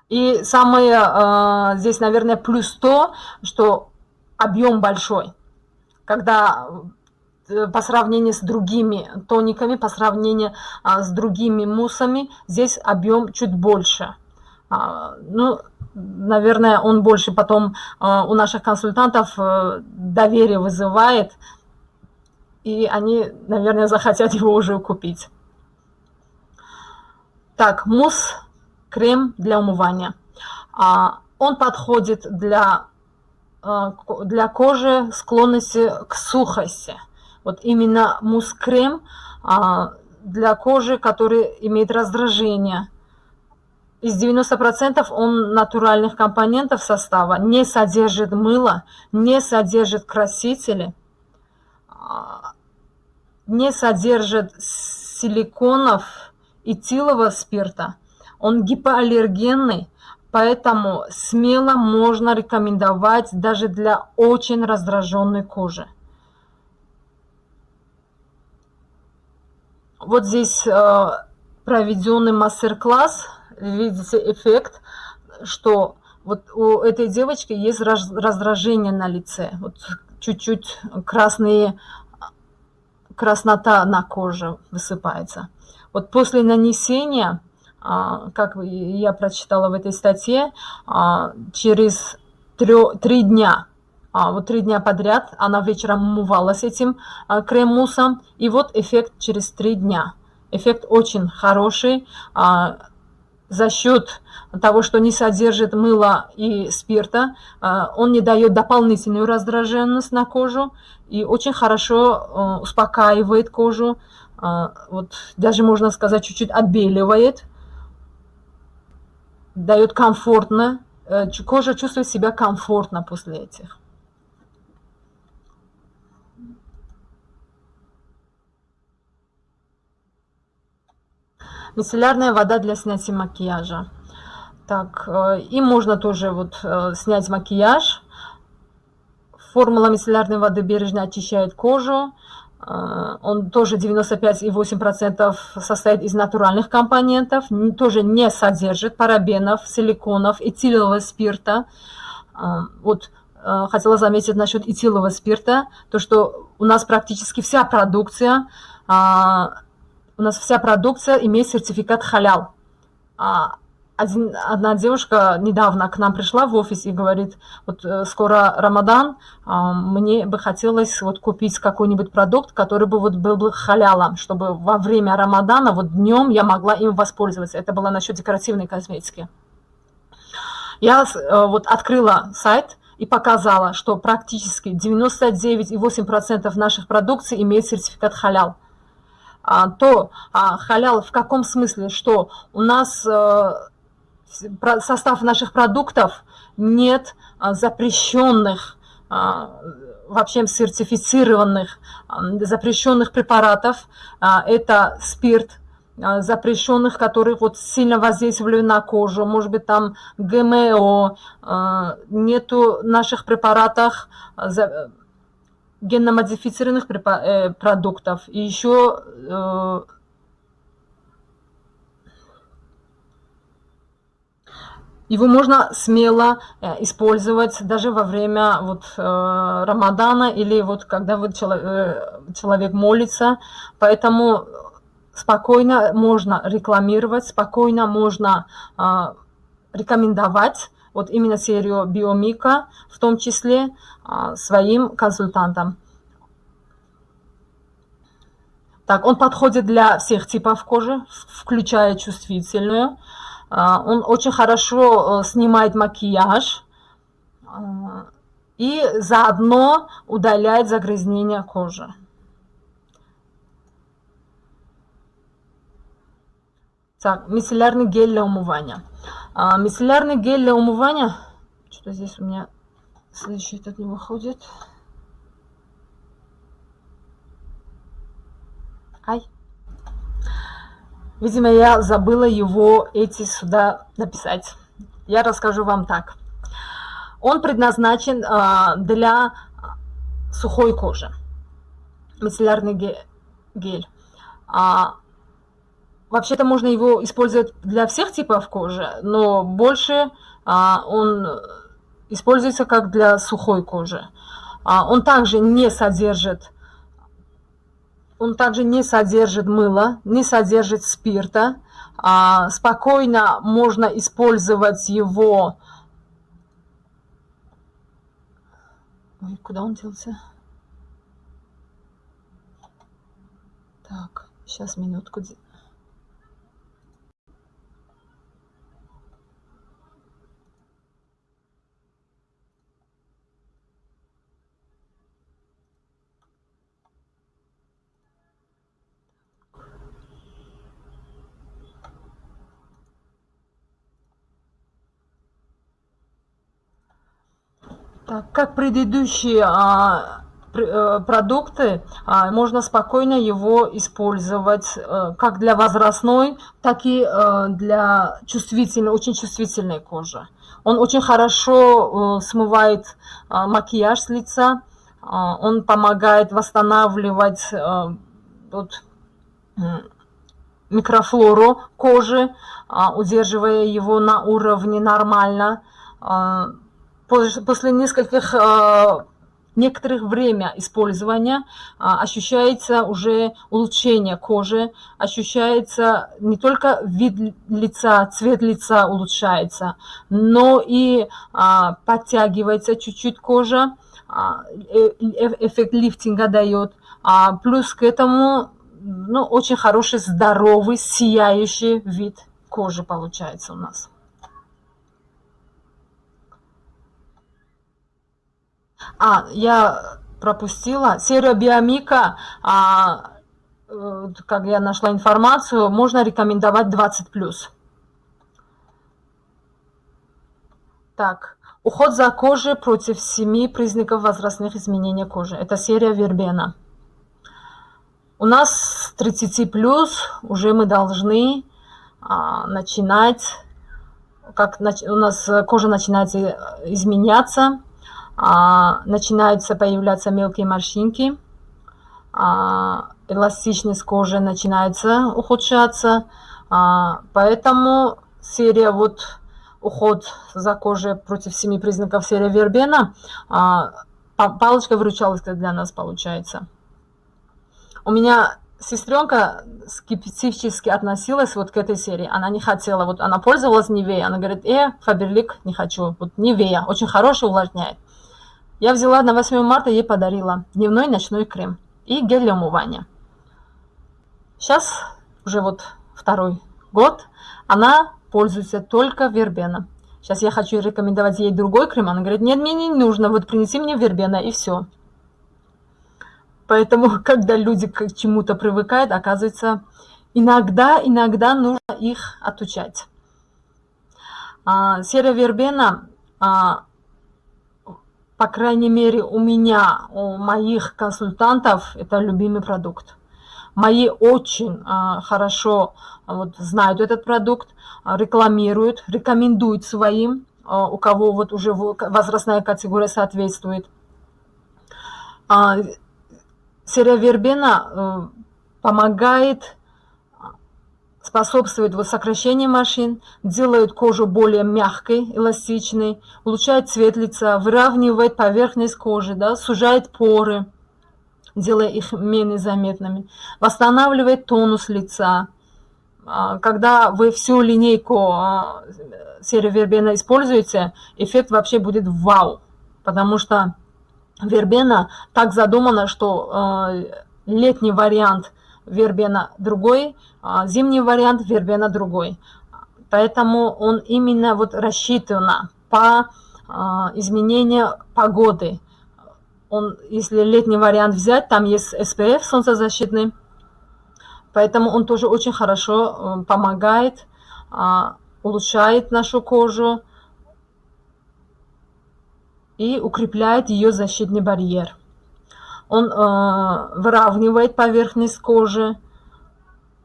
И самое э, здесь, наверное, плюс то, что объем большой. Когда по сравнению с другими тониками, по сравнению а, с другими муссами, здесь объем чуть больше. А, ну, наверное, он больше потом а, у наших консультантов э, доверие вызывает, и они, наверное, захотят его уже купить. Так, мусс, крем для умывания. Он подходит для, для кожи склонности к сухости. Вот именно мусс-крем для кожи, который имеет раздражение. Из 90% он натуральных компонентов состава, не содержит мыло, не содержит красители, а, не содержит силиконов этилового спирта. Он гипоаллергенный, поэтому смело можно рекомендовать даже для очень раздраженной кожи. Вот здесь э, проведенный мастер-класс, видите эффект, что вот у этой девочки есть раздражение на лице, вот чуть-чуть красные, краснота на коже высыпается. Вот после нанесения, а, как я прочитала в этой статье, а, через три дня а, вот три дня подряд она вечером умывалась этим а, крем-муссом, и вот эффект через три дня. Эффект очень хороший а, за счет того, что не содержит мыла и спирта, а, он не дает дополнительную раздраженность на кожу и очень хорошо а, успокаивает кожу, а, вот даже можно сказать чуть-чуть отбеливает, дает комфортно, э, кожа чувствует себя комфортно после этих. Мицеллярная вода для снятия макияжа. Так, э, и можно тоже вот э, снять макияж. Формула мицеллярной воды бережно очищает кожу. Э, он тоже 95,8% состоит из натуральных компонентов, тоже не содержит парабенов, силиконов, этилового спирта. Вот хотела заметить насчет этилового спирта, то что у нас практически вся продукция у нас вся продукция имеет сертификат халял. А один, одна девушка недавно к нам пришла в офис и говорит, вот э, скоро Рамадан, а, мне бы хотелось вот купить какой-нибудь продукт, который бы вот был бы халялом, чтобы во время Рамадана, вот днем я могла им воспользоваться. Это было насчет декоративной косметики. Я э, вот открыла сайт и показала, что практически 99,8% наших продукций имеет сертификат халял. А, то а, халял в каком смысле, что у нас э, состав наших продуктов нет а, запрещенных, вообще сертифицированных, запрещенных препаратов. Это спирт, запрещенных, которые вот сильно воздействовали на кожу, может быть, там ГМО, нету наших препаратах генно-модифицированных э, продуктов. И еще э, его можно смело э, использовать даже во время вот, Рамадана или вот когда вот человек молится. Поэтому спокойно можно рекламировать, спокойно можно рекомендовать вот именно серию Биомика, в том числе а, своим консультантам. Так, он подходит для всех типов кожи, включая чувствительную. А, он очень хорошо э, снимает макияж а, и заодно удаляет загрязнение кожи. Так, мицеллярный гель для умывания. А, мицеллярный гель для умывания. Что-то здесь у меня следующий этот не выходит. Ай. Видимо, я забыла его эти сюда написать. Я расскажу вам так. Он предназначен а, для сухой кожи. Мицеллярный гель. А, Вообще-то можно его использовать для всех типов кожи, но больше а, он используется как для сухой кожи. А, он также не содержит он также не содержит мыла, не содержит спирта. А, спокойно можно использовать его... Ой, куда он делся? Так, сейчас минутку. Так, как предыдущие а, э, продукты, а, можно спокойно его использовать а, как для возрастной, так и а, для чувствительной, очень чувствительной кожи. Он очень хорошо смывает а, макияж с лица, он помогает восстанавливать вот, микрофлору кожи, удерживая его на уровне нормально. А, после нескольких а, некоторых время использования а, ощущается уже улучшение кожи, ощущается не только вид лица, цвет лица улучшается, но и а, подтягивается чуть-чуть кожа, э, э, эффект лифтинга дает. Плюс к этому ну, очень хороший, здоровый, сияющий вид кожи получается у нас. А, я пропустила. Серия биомика, а, э, как я нашла информацию, можно рекомендовать 20+. Так, уход за кожей против семи признаков возрастных изменений кожи. Это серия Вербена. У нас 30 плюс уже мы должны а, начинать, как у нас кожа начинает изменяться, а, начинаются появляться мелкие морщинки, а, эластичность кожи начинается ухудшаться, а, поэтому серия вот уход за кожей против семи признаков серия Вербена, палочка-выручалочка для нас получается. У меня сестренка скептически относилась вот к этой серии. Она не хотела, вот она пользовалась Невея. Она говорит, э, Фаберлик не хочу. Вот Невея, очень хороший, увлажняет. Я взяла на 8 марта, ей подарила дневной ночной крем и гель для умывания. Сейчас, уже вот второй год, она пользуется только вербена. Сейчас я хочу рекомендовать ей другой крем. Она говорит, нет, мне не нужно, вот принеси мне вербена и все. Поэтому, когда люди к чему-то привыкают, оказывается, иногда, иногда нужно их отучать. А, серая вербена а, по крайней мере, у меня, у моих консультантов, это любимый продукт. Мои очень а, хорошо а, вот, знают этот продукт, а, рекламируют, рекомендуют своим, а, у кого вот уже возрастная категория соответствует. А, серия вербена а, помогает способствует сокращению морщин, делает кожу более мягкой, эластичной, улучшает цвет лица, выравнивает поверхность кожи, да, сужает поры, делая их менее заметными, восстанавливает тонус лица. А, когда вы всю линейку а, серии вербена используете, эффект вообще будет вау, потому что вербена так задумана, что а, летний вариант – вербена другой, а зимний вариант вербена другой. Поэтому он именно вот рассчитан по а, изменению погоды. Он, если летний вариант взять, там есть SPF солнцезащитный, поэтому он тоже очень хорошо э, помогает, а, улучшает нашу кожу и укрепляет ее защитный барьер он э, выравнивает поверхность кожи.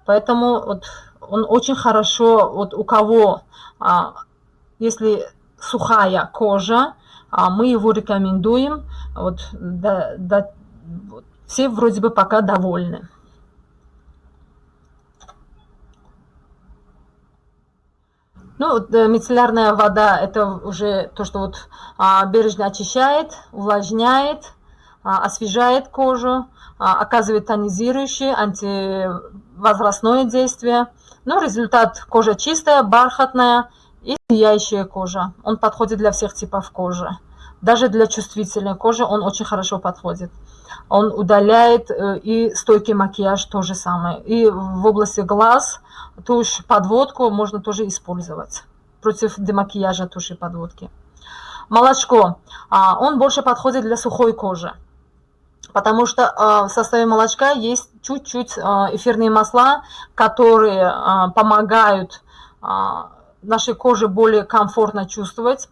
Поэтому вот он очень хорошо, вот у кого, а, если сухая кожа, а мы его рекомендуем, вот, да, да, вот, все вроде бы пока довольны. Ну, э, мицеллярная вода – это уже то, что вот а, бережно очищает, увлажняет, освежает кожу, оказывает тонизирующее, антивозрастное действие. Но результат кожа чистая, бархатная и сияющая кожа. Он подходит для всех типов кожи. Даже для чувствительной кожи он очень хорошо подходит. Он удаляет э, и стойкий макияж то же самое. И в области глаз тушь подводку можно тоже использовать против демакияжа туши подводки. Молочко. А, он больше подходит для сухой кожи. Потому что а, в составе молочка есть чуть-чуть а, эфирные масла, которые помогают нашей коже более комфортно чувствовать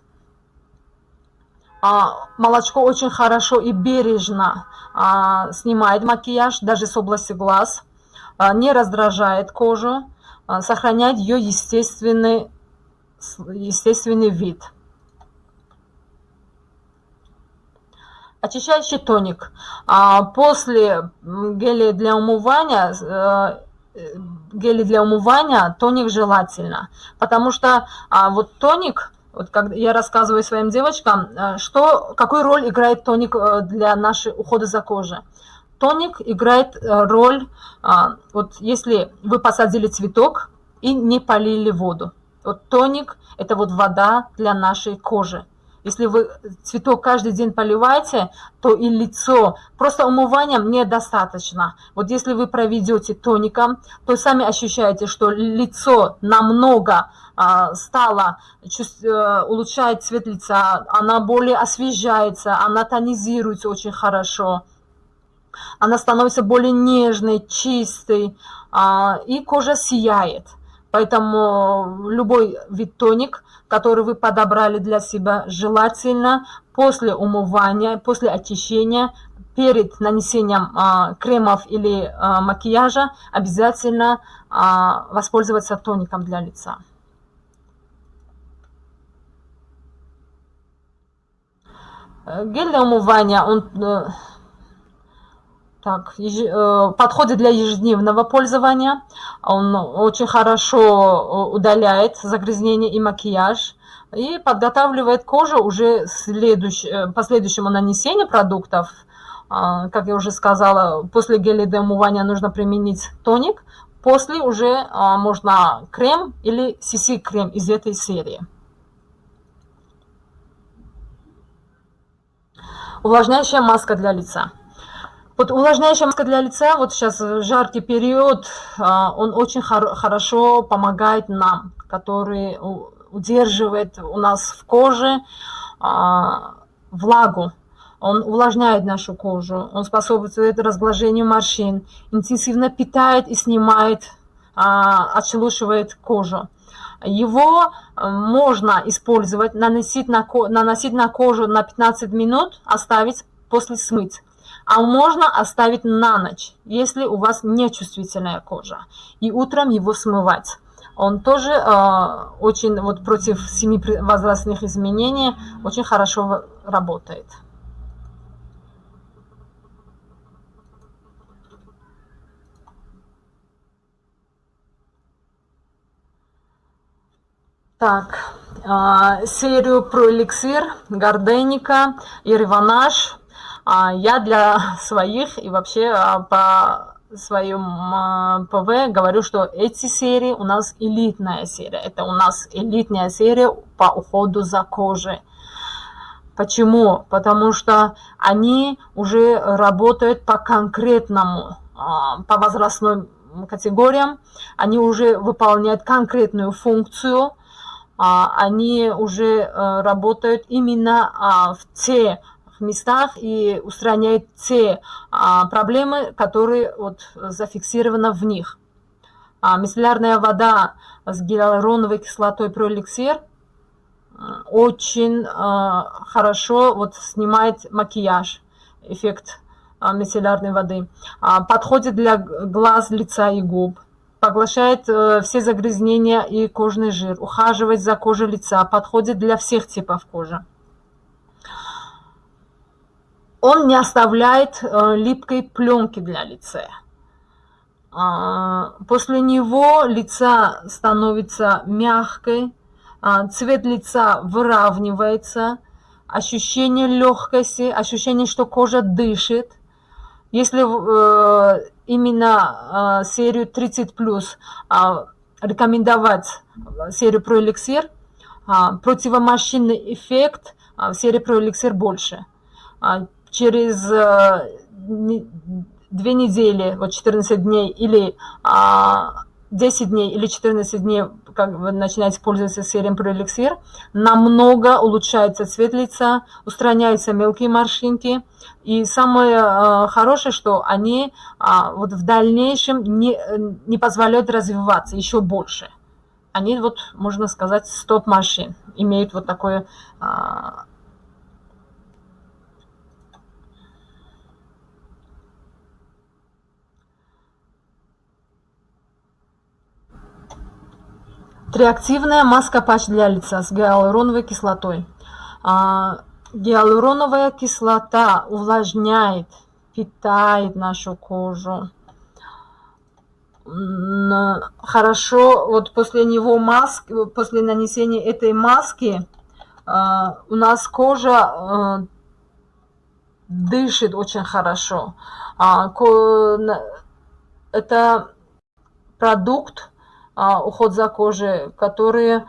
а, молочко очень хорошо и бережно а, снимает макияж, даже с области глаз, а, не раздражает кожу, сохраняет ее естественный, естественный вид. Очищающий тоник. После геля для умывания э, гели для умывания тоник желательно, потому что а, вот тоник вот когда я рассказываю своим девочкам, э, что, какую роль играет тоник э, для нашей ухода за кожей. Тоник играет э, роль, вот если вы посадили цветок и не полили воду. Вот тоник – это вот вода для нашей кожи. Если вы цветок каждый день поливаете, то и лицо, просто умыванием недостаточно. Вот если вы проведете тоником, то сами ощущаете, что лицо намного а, стало, э, улучшает цвет лица, она более освежается, она тонизируется очень хорошо она становится более нежной, чистой, а, и кожа сияет. Поэтому любой вид тоник, который вы подобрали для себя, желательно после умывания, после очищения, перед нанесением а, кремов или а, макияжа обязательно а, воспользоваться тоником для лица. Гель для умывания, он э, так, э, подходит для ежедневного пользования. Он очень хорошо э, удаляет загрязнение и макияж. И подготавливает кожу уже следующ, э, последующему нанесению продуктов. А, как я уже сказала, после геля для умывания нужно применить тоник. После уже а, можно крем или CC-крем из этой серии. Увлажняющая маска для лица. Вот увлажняющая маска для лица, вот сейчас жаркий период, а, он очень хор хорошо помогает нам, который удерживает у нас в коже а, влагу. Он увлажняет нашу кожу, он способствует разглажению морщин, интенсивно питает и снимает, а, отшелушивает кожу. Его можно использовать, наносить на, наносить на кожу на 15 минут, оставить после смыть а можно оставить на ночь, если у вас нечувствительная кожа, и утром его смывать. Он тоже э, очень вот против семи возрастных изменений очень хорошо работает. Так, э, серию про эликсир, Гарденика и Реванаж а я для своих и вообще а, по своем а, ПВ говорю, что эти серии у нас элитная серия. Это у нас элитная серия по уходу за кожей. Почему? Потому что они уже работают по конкретному, по возрастным категориям, они уже выполняют конкретную функцию, они уже э, работают именно в те местах и устраняет те а, проблемы, которые вот, зафиксированы в них. А, мицеллярная вода с гиалуроновой кислотой проэликсир а, очень а, хорошо вот, снимает макияж, эффект а, мицеллярной воды. А, подходит для глаз, лица и губ поглощает э, все загрязнения и кожный жир, ухаживает за кожей лица, подходит для всех типов кожи он не оставляет э, липкой пленки для лица. А, после него лица становится мягкой, а, цвет лица выравнивается, ощущение легкости, ощущение, что кожа дышит. Если э, именно э, серию 30+, э, рекомендовать серию ProElixir, э, противомашинный эффект серии ProElixir больше. Через э, две недели, вот 14 дней или а, 10 дней или 14 дней, как вы начинаете пользоваться серием ProElixir, намного улучшается цвет лица, устраняются мелкие морщинки. И самое э, хорошее, что они э, вот в дальнейшем не, не позволяют развиваться еще больше. Они, вот, можно сказать, стоп-машин, имеют вот такое э, Триактивная маска-патч для лица с гиалуроновой кислотой. А, гиалуроновая кислота увлажняет, питает нашу кожу. Хорошо, вот после него маски, после нанесения этой маски а, у нас кожа а, дышит очень хорошо. А, это продукт, уход за кожей, которые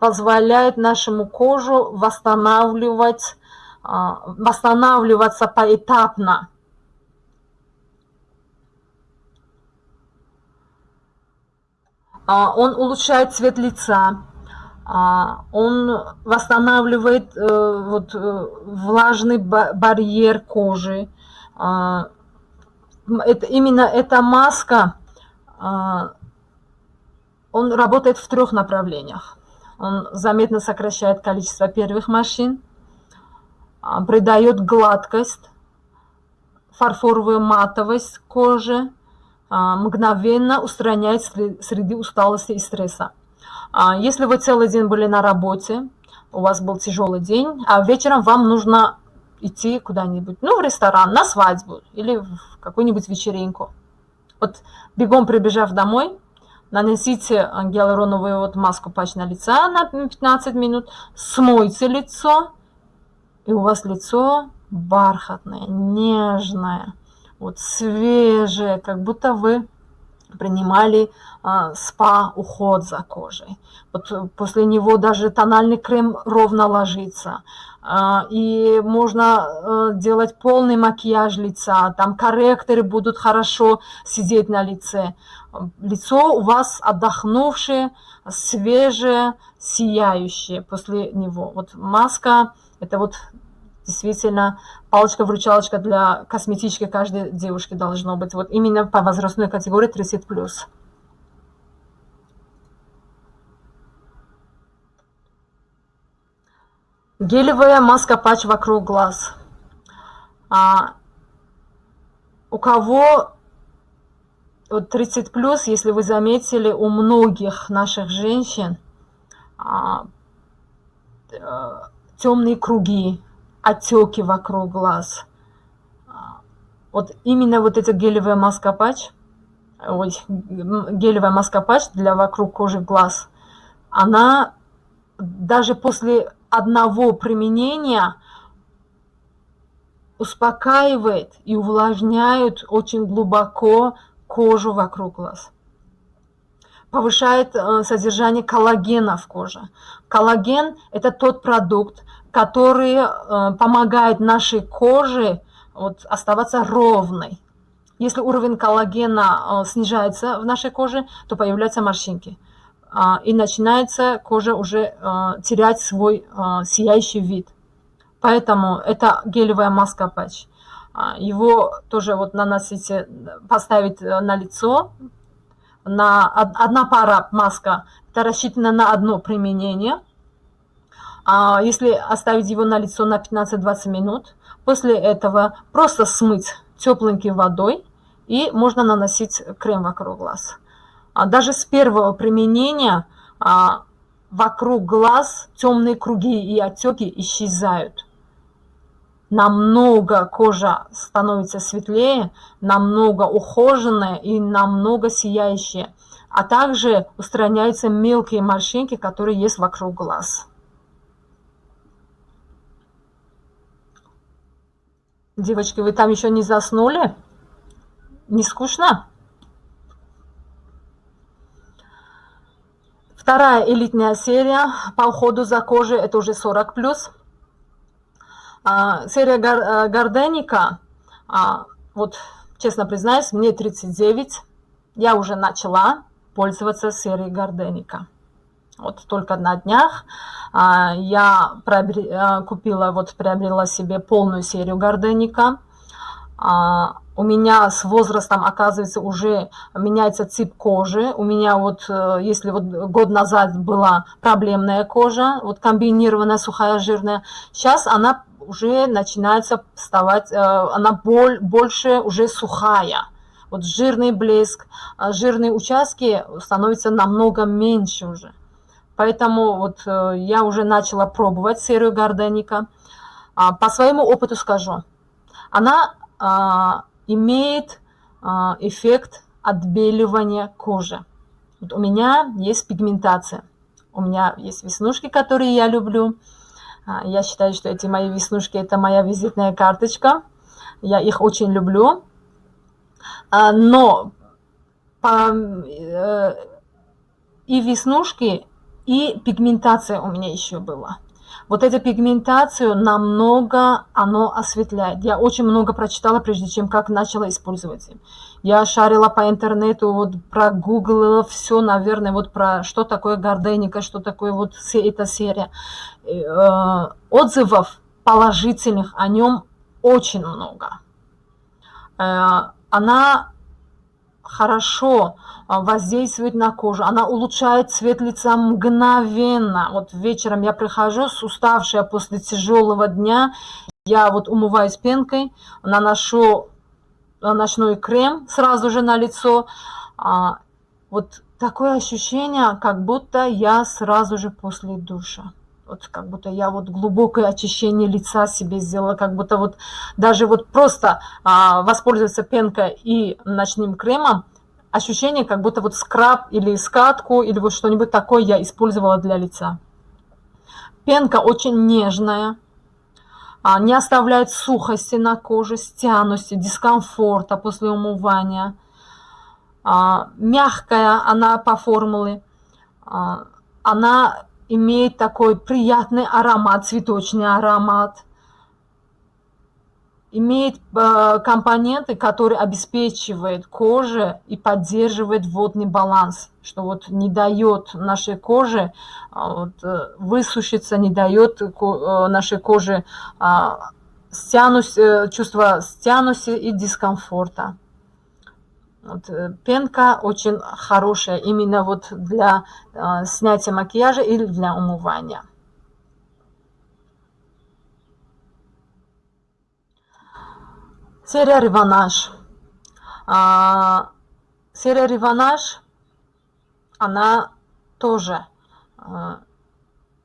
позволяют нашему кожу восстанавливать, а, восстанавливаться поэтапно. А, он улучшает цвет лица, он восстанавливает э, вот, э, влажный барьер кожи. Это, именно эта маска он работает в трех направлениях. Он заметно сокращает количество первых морщин, а, придает гладкость, фарфоровую матовость кожи, а, мгновенно устраняет среди усталости и стресса. А, если вы целый день были на работе, у вас был тяжелый день, а вечером вам нужно идти куда-нибудь, ну, в ресторан, на свадьбу или в какую-нибудь вечеринку. Вот бегом прибежав домой, Нанесите гиалуроновую вот маску патч на лица на 15 минут, смойте лицо, и у вас лицо бархатное, нежное, вот свежее, как будто вы принимали а, спа-уход за кожей. Вот после него даже тональный крем ровно ложится. А, и можно а, делать полный макияж лица, там корректоры будут хорошо сидеть на лице. Лицо у вас отдохнувшее, свежее, сияющее после него. Вот маска, это вот действительно палочка-вручалочка для косметички каждой девушки должно быть. Вот именно по возрастной категории 30+. Гелевая маска-патч вокруг глаз. А, у кого вот 30 плюс, если вы заметили, у многих наших женщин а, а, темные круги, отеки вокруг глаз. Вот именно вот эта гелевая маска патч, ой, гелевая маска патч для вокруг кожи глаз, она даже после одного применения успокаивает и увлажняет очень глубоко кожу вокруг глаз. Повышает э, содержание коллагена в коже. Коллаген – это тот продукт, который э, помогает нашей коже вот, оставаться ровной. Если уровень коллагена э, снижается в нашей коже, то появляются морщинки. Э, и начинается кожа уже терять свой сияющий вид. Поэтому это гелевая маска патч. Его тоже вот наносите, поставить на лицо. На, одна пара маска, это рассчитана на одно применение – а если оставить его на лицо на 15-20 минут, после этого просто смыть тепленькой водой и можно наносить крем вокруг глаз. А даже с первого применения а, вокруг глаз темные круги и отеки исчезают намного кожа становится светлее, намного ухоженная и намного сияющая. А также устраняются мелкие морщинки, которые есть вокруг глаз. Девочки, вы там еще не заснули? Не скучно? Вторая элитная серия по уходу за кожей, это уже 40+. А, серия гар, Гарденика, а, вот честно признаюсь, мне 39, я уже начала пользоваться серией Гарденика. Вот только на днях а, я а, купила, вот приобрела себе полную серию Гарденика. А, у меня с возрастом, оказывается, уже меняется тип кожи. У меня вот, э, если вот год назад была проблемная кожа, вот комбинированная сухая жирная, сейчас она уже начинается вставать, э, она боль, больше уже сухая. Вот жирный блеск, жирные участки становятся намного меньше уже. Поэтому вот э, я уже начала пробовать серию Гарденика. А, по своему опыту скажу, она а, имеет а, эффект отбеливания кожи. Вот у меня есть пигментация, у меня есть веснушки, которые я люблю. Я считаю, что эти мои веснушки – это моя визитная карточка. Я их очень люблю. Но по, э, и веснушки, и пигментация у меня еще была. Вот эту пигментацию намного оно осветляет. Я очень много прочитала, прежде чем как начала использовать. Я шарила по интернету, вот прогуглила все, наверное, вот про что такое горденика, что такое вот эта серия. Э, отзывов положительных о нем очень много. Э, она хорошо воздействует на кожу, она улучшает цвет лица мгновенно. Вот вечером я прихожу, уставшая после тяжелого дня, я вот умываюсь пенкой, наношу ночной крем сразу же на лицо. А, вот такое ощущение, как будто я сразу же после душа. Вот как будто я вот глубокое очищение лица себе сделала, как будто вот даже вот просто а, воспользоваться пенкой и ночным кремом, ощущение, как будто вот скраб или скатку, или вот что-нибудь такое я использовала для лица. Пенка очень нежная, не оставляет сухости на коже, стянутости, дискомфорта после умывания. А, мягкая она по формуле. А, она имеет такой приятный аромат, цветочный аромат имеет э, компоненты, которые обеспечивают коже и поддерживает водный баланс, что вот не дает нашей коже а, вот, э, высушиться, не дает э, нашей коже стянуть, чувство стянуси и дискомфорта. Вот, пенка очень хорошая именно вот для снятия макияжа или для умывания. Серия «Реванаж». А, серия «Реванаж», она тоже, а,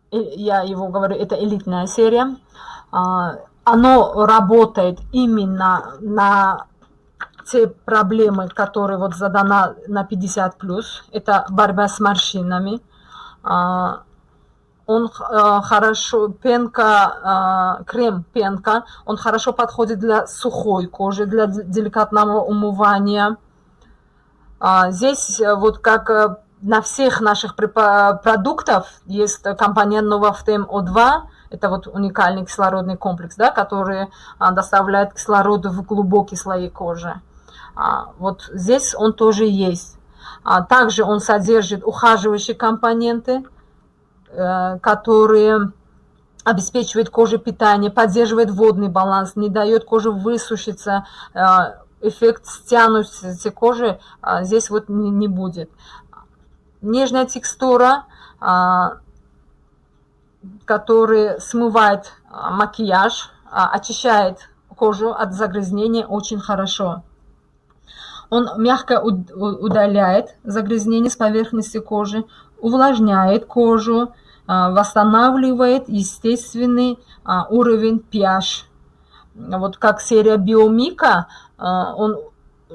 я его говорю, это элитная серия. А, оно работает именно на те проблемы, которые вот задана на 50+, это борьба с морщинами, а, он э, хорошо, пенка, э, крем пенка, он хорошо подходит для сухой кожи, для деликатного умывания. А, здесь э, вот как э, на всех наших продуктов есть компонент Novaftem O2, это вот уникальный кислородный комплекс, да, который а, доставляет кислород в глубокие слои кожи. А, вот здесь он тоже есть. А, также он содержит ухаживающие компоненты, которые обеспечивает коже питание, поддерживает водный баланс, не дает коже высушиться, э, эффект стянутости кожи э, здесь вот не будет. Нежная текстура, которая смывает макияж, очищает кожу от загрязнения очень хорошо. Он мягко удаляет загрязнение с поверхности кожи, увлажняет кожу, восстанавливает естественный а, уровень pH. Вот как серия Биомика, а, он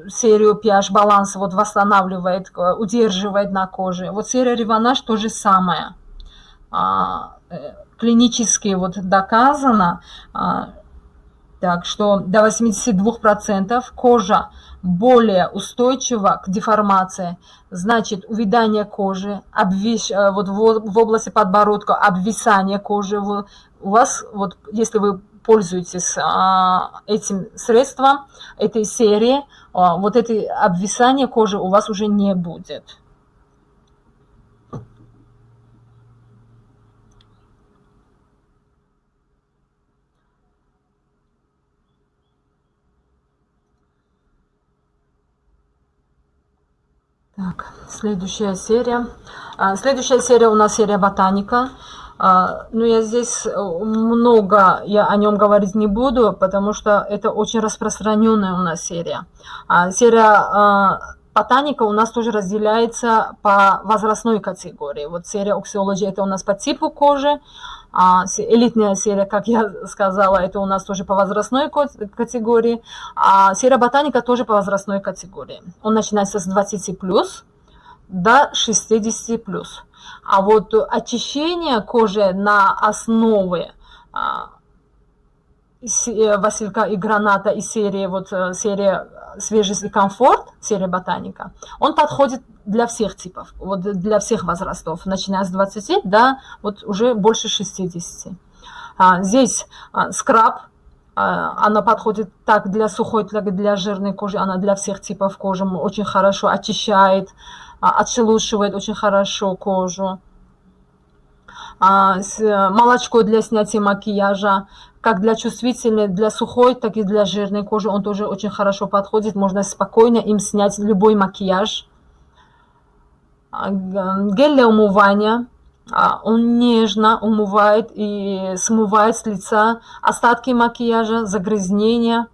серию pH баланса вот восстанавливает, удерживает на коже. Вот серия Реванаж то же самое. Э, клинически вот доказано, Так что до 82% кожа более устойчива к деформации. Значит, увядание кожи, обвис, э, вот в, области подбородка, обвисание кожи. У вас, вот, если вы пользуетесь а, этим средством, этой серии, а, вот это обвисание кожи у вас уже не будет. Так, следующая серия. А, следующая серия у нас серия ботаника. А, ну, я здесь э, много я о нем говорить не буду, потому что это очень распространенная у нас серия. А, серия ботаника у нас тоже разделяется по возрастной категории. Вот серия Oxyology это у нас по типу кожи, а элитная серия, как я сказала, это у нас тоже по возрастной категории, а серия ботаника тоже по возрастной категории. Он начинается с 20 плюс до 60 плюс. А вот очищение кожи на основе а, э, Василька и Граната из серии, вот э, серия свежесть и комфорт, серия ботаника, он подходит для всех типов, вот для всех возрастов, начиная с 20 до вот уже больше 60. А, здесь а, скраб, а, она подходит так для сухой, так и для жирной кожи, она для всех типов кожи очень хорошо очищает, а, отшелушивает очень хорошо кожу. А, молочко для снятия макияжа, как для чувствительной, для сухой, так и для жирной кожи он тоже очень хорошо подходит. Можно спокойно им снять любой макияж. А, гель для умывания. Он нежно умывает и смывает с лица остатки макияжа, загрязнения.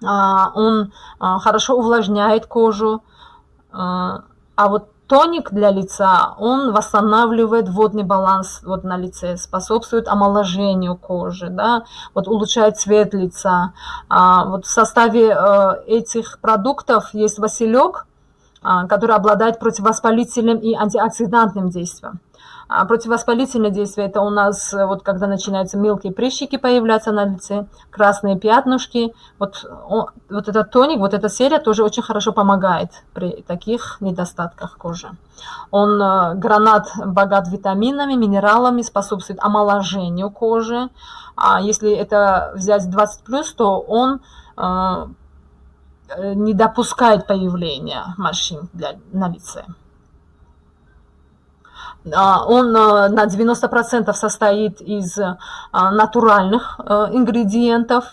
Он хорошо увлажняет кожу. А вот тоник для лица, он восстанавливает водный баланс вот на лице, способствует омоложению кожи, да, вот улучшает цвет лица. А, вот в составе э, этих продуктов есть василек, а, который обладает противовоспалительным и антиоксидантным действием. А противовоспалительное действие – это у нас, э, вот когда начинаются мелкие прыщики появляться на лице, красные пятнышки. Вот, он, вот этот тоник, вот эта серия тоже очень хорошо помогает при таких недостатках кожи. Он, э, гранат богат витаминами, минералами, способствует омоложению кожи. А если это взять 20+, то он э, не допускает появления морщин для, на лице. А, он а, на 90% состоит из а, натуральных ингредиентов,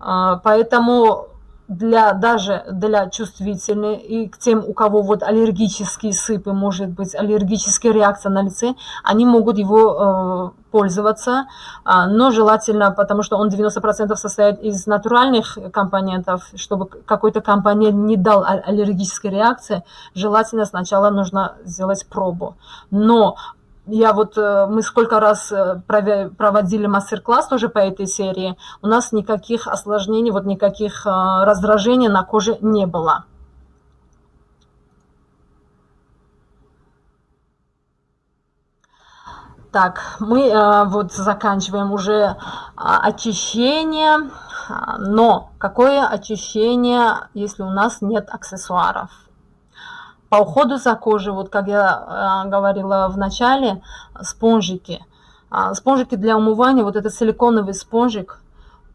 поэтому для, даже для чувствительных и к тем, у кого вот аллергические сыпы, может быть, аллергическая реакция на лице, они могут его э, пользоваться, э, но желательно, потому что он 90% состоит из натуральных компонентов, чтобы какой-то компонент не дал аллергической реакции, желательно сначала нужно сделать пробу. Но я вот, э, мы сколько раз э, проводили мастер-класс тоже по этой серии, у нас никаких осложнений, вот никаких э, раздражений на коже не было. Так, мы вот заканчиваем уже очищение, но какое очищение, если у нас нет аксессуаров? По уходу за кожей, вот как я э, говорила в начале, спонжики. А, спонжики для умывания, вот этот силиконовый спонжик,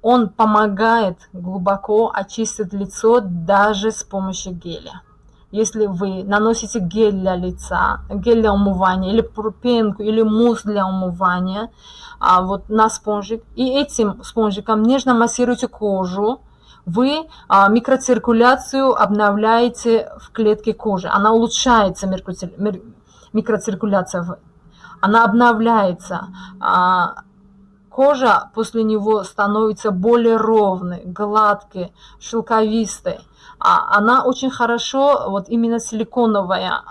он помогает глубоко очистить лицо даже с помощью геля. Если вы наносите гель для лица, гель для умывания, или пенку, или мусс для умывания, а, вот на спонжик, и этим спонжиком нежно массируете кожу, вы а, микроциркуляцию обновляете в клетке кожи. Она улучшается, микроциркуляция, она обновляется. А, кожа после него становится более ровной, гладкой, шелковистой. А она очень хорошо, вот именно силиконовая,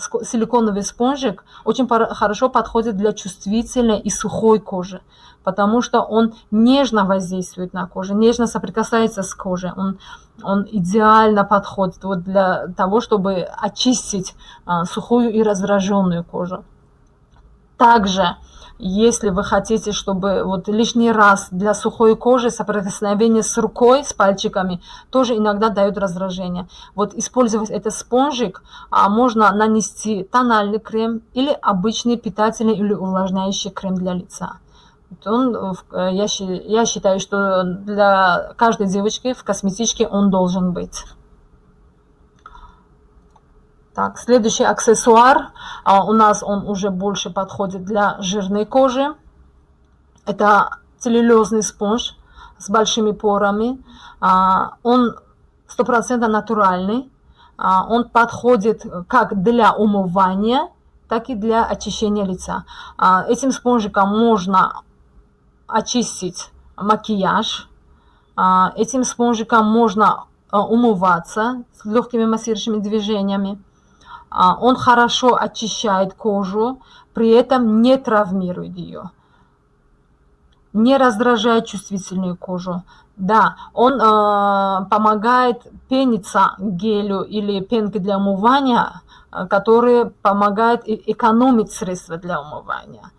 силиконовый спонжик очень хорошо подходит для чувствительной и сухой кожи потому что он нежно воздействует на кожу, нежно соприкасается с кожей. Он, он идеально подходит вот для того, чтобы очистить а, сухую и раздраженную кожу. Также если вы хотите, чтобы вот лишний раз для сухой кожи соприкосновение с рукой, с пальчиками, тоже иногда дает раздражение. Вот использовать этот спонжик а, можно нанести тональный крем или обычный питательный или увлажняющий крем для лица. Он, э, я, я считаю, что для каждой девочки в косметичке он должен быть. Так, следующий аксессуар, а, у нас он уже больше подходит для жирной кожи. Это целлюлезный спонж с большими порами. А, он стопроцентно натуральный. А, он подходит как для умывания, так и для очищения лица. А, этим спонжиком можно очистить макияж. А, этим спонжиком можно а, умываться с легкими массирующими движениями. А, он хорошо очищает кожу, при этом не травмирует ее, не раздражает чувствительную кожу. Да, он э, помогает пениться гелю или пенке для умывания, э, которые помогают экономить средства для умывания.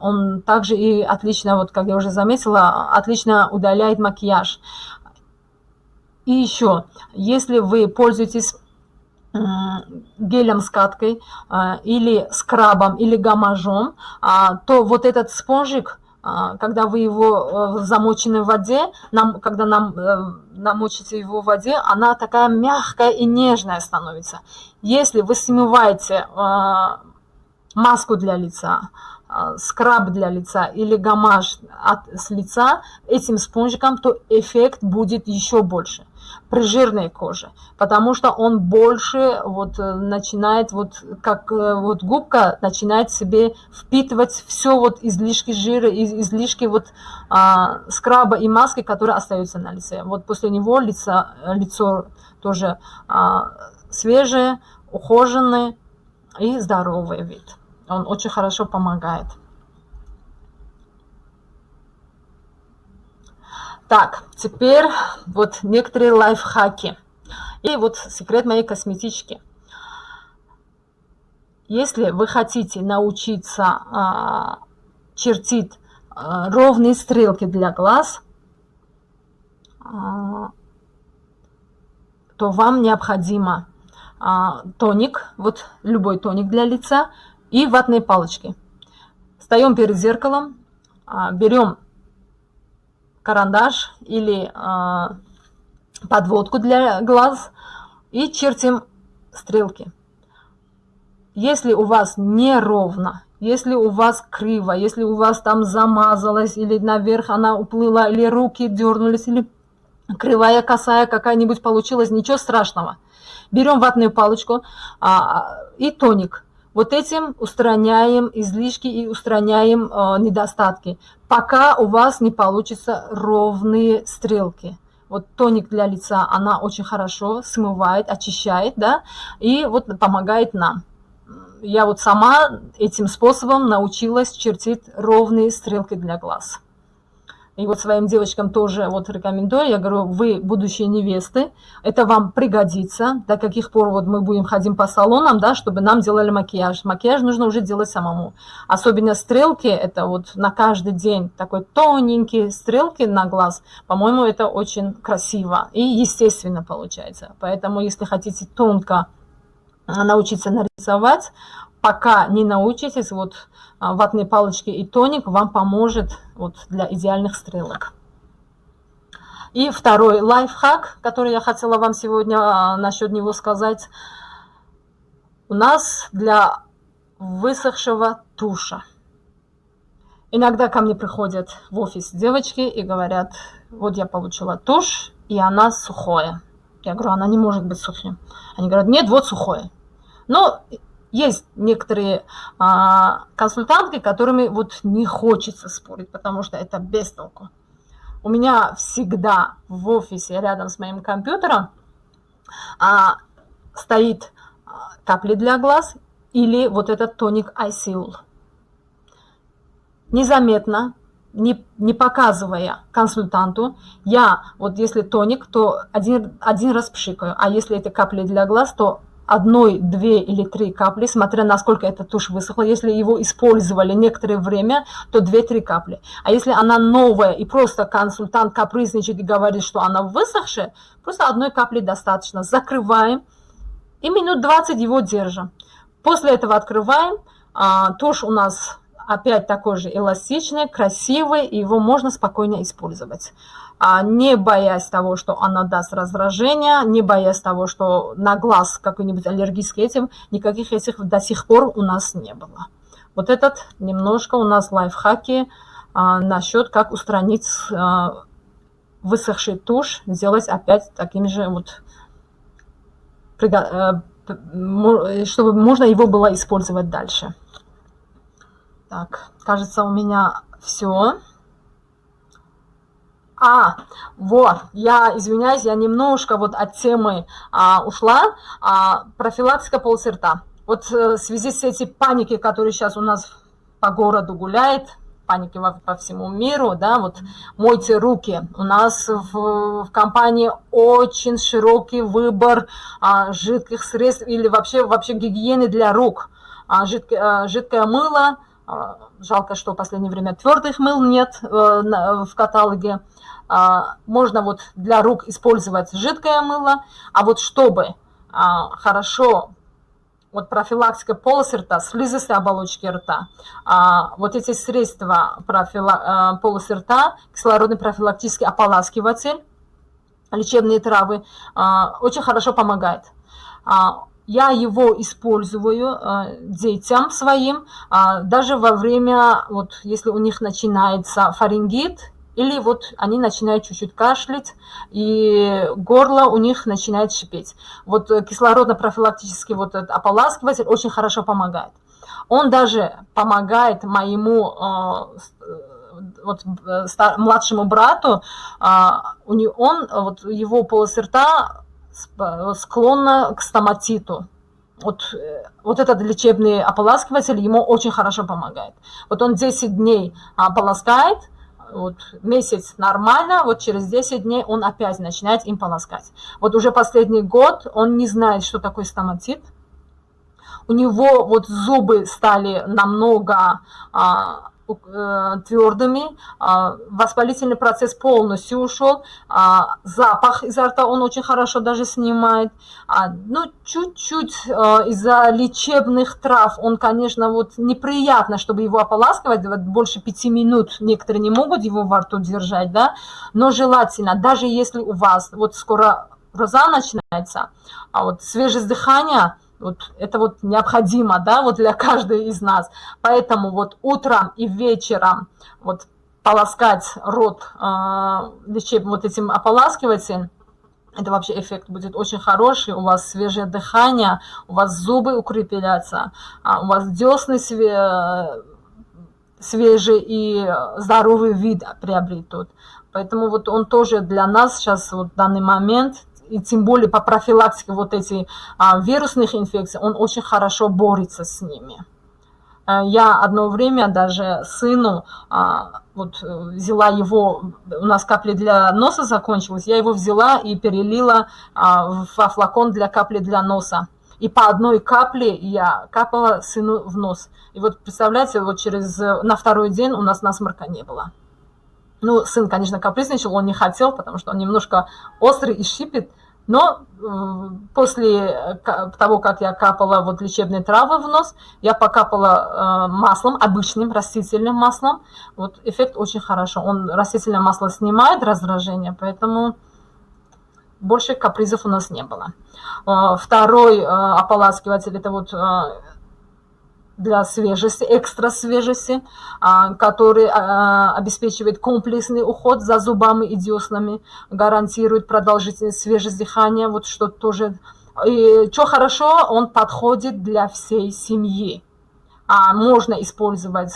Он также и отлично, вот как я уже заметила, отлично удаляет макияж. И еще, если вы пользуетесь гелем с каткой а, или скрабом или гамажом, а, то вот этот спонжик, а, когда вы его в замоченной воде, нам, когда нам э, намочите его в воде, она такая мягкая и нежная становится. Если вы смываете маску для лица, скраб для лица или гамаж от, с лица этим спонжиком, то эффект будет еще больше при жирной коже, потому что он больше вот э, начинает, вот как э, вот губка начинает себе впитывать все вот излишки жира, излишки вот а, скраба и маски, которые остаются на лице. Вот после него лицо, лицо тоже а, свежее, ухоженное и здоровый вид. Он очень хорошо помогает. Так, теперь вот некоторые лайфхаки. И вот секрет моей косметички. Если вы хотите научиться а, чертить а, ровные стрелки для глаз, а, то вам необходимо а, тоник, вот любой тоник для лица и ватные палочки. Встаем перед зеркалом, а, берем карандаш или э, подводку для глаз и чертим стрелки. Если у вас неровно, если у вас криво, если у вас там замазалось, или наверх она уплыла, или руки дернулись, или кривая, косая какая-нибудь получилась, ничего страшного. Берем ватную палочку а, и тоник. Вот этим устраняем излишки и устраняем э, недостатки пока у вас не получится ровные стрелки. Вот тоник для лица, она очень хорошо смывает, очищает, да, и вот помогает нам. Я вот сама этим способом научилась чертить ровные стрелки для глаз. И вот своим девочкам тоже вот рекомендую, я говорю, вы будущие невесты, это вам пригодится, до каких пор вот мы будем ходить по салонам, да, чтобы нам делали макияж. Макияж нужно уже делать самому. Особенно стрелки, это вот на каждый день такой тоненькие стрелки на глаз, по-моему, это очень красиво и естественно получается. Поэтому, если хотите тонко научиться нарисовать, пока не научитесь, вот а, ватные палочки и тоник вам поможет вот для идеальных стрелок. И второй лайфхак, который я хотела вам сегодня а, насчет него сказать. У нас для высохшего туша. Иногда ко мне приходят в офис девочки и говорят, вот я получила тушь, и она сухая. Я говорю, она не может быть сухим. Они говорят, нет, вот сухое. Но есть некоторые а, консультантки, которыми вот не хочется спорить, потому что это без толку. У меня всегда в офисе рядом с моим компьютером а, стоит а, капли для глаз или вот этот тоник iSeal. Незаметно, не, не показывая консультанту, я вот если тоник, то один, один раз пшикаю, а если это капли для глаз, то одной, две или три капли, смотря насколько эта тушь высохла. Если его использовали некоторое время, то две-три капли. А если она новая и просто консультант капризничает и говорит, что она высохшая, просто одной капли достаточно. Закрываем и минут 20 его держим. После этого открываем. А, тушь у нас опять такой же эластичный, красивый, его можно спокойно использовать. А, не боясь того, что она даст раздражение, не боясь того, что на глаз какой-нибудь аллергический этим, никаких этих до сих пор у нас не было. Вот этот немножко у нас лайфхаки а, насчет как устранить а, высохший тушь, сделать опять таким же вот, э, чтобы можно его было использовать дальше. Так, кажется, у меня все. А, вот, я извиняюсь, я немножко вот от темы а, ушла. А, профилактика полусерта. Вот э, в связи с этой паникой, которая сейчас у нас по городу гуляет, паники во, по всему миру, да, вот мойте руки. У нас в, в компании очень широкий выбор а, жидких средств или вообще, вообще гигиены для рук. А, жидкое, а, жидкое мыло, жалко, что в последнее время твердых мыл нет а, на, в каталоге. А, можно вот для рук использовать жидкое мыло, а вот чтобы а, хорошо вот профилактика полосы рта, слизистой оболочки рта, а, вот эти средства профила, полосы рта, кислородный профилактический ополаскиватель, лечебные травы, очень хорошо помогает. Я его использую детям своим, даже во время, вот если у них начинается фарингит или вот они начинают чуть-чуть кашлять, и горло у них начинает шипеть. Вот э, кислородно-профилактический вот этот ополаскиватель очень хорошо помогает. Он даже помогает моему э, э, вот, младшему брату, он, вот его полость рта склонна к стоматиту. Вот, вот этот лечебный ополаскиватель ему очень хорошо помогает. Вот он 10 дней ополаскает, вот месяц нормально, вот через 10 дней он опять начинает им полоскать. Вот уже последний год он не знает, что такое стоматит. У него вот зубы стали намного а, Э, твердыми, а, воспалительный процесс полностью ушел, а, запах изо рта он очень хорошо даже снимает, а, ну, чуть-чуть из-за лечебных трав он, конечно, вот неприятно, чтобы его ополаскивать, вот больше пяти минут некоторые не могут его во рту держать, да, но желательно, даже если у вас вот скоро роза начинается, а вот свежесть дыхания – вот это вот необходимо, да, вот для каждой из нас. Поэтому вот утром и вечером вот полоскать рот э, вот этим ополаскивателем, это вообще эффект будет очень хороший, у вас свежее дыхание, у вас зубы укрепятся, а у вас десны све свежий и здоровый вид приобретут. Поэтому вот он тоже для нас сейчас, вот в данный момент, и тем более по профилактике вот этих а, вирусных инфекций, он очень хорошо борется с ними. Э, я одно время даже сыну а, вот взяла его, у нас капли для носа закончилась, я его взяла и перелила а, во флакон для капли для носа. И по одной капле я капала сыну в нос. И вот представляете, вот через на второй день у нас насморка не было. Ну, сын, конечно, капризничал, он не хотел, потому что он немножко острый и щипит. Но э, после того, как я капала вот лечебные травы в нос, я покапала э, маслом, обычным растительным маслом. Вот эффект очень хорошо. Он растительное масло снимает раздражение, поэтому больше капризов у нас не было. Э, второй ополаскиватель, это вот для свежести, экстра свежести, а, который а, обеспечивает комплексный уход за зубами и деснами, гарантирует продолжительность свежесть дыхания, вот что тоже. И что хорошо, он подходит для всей семьи. А можно использовать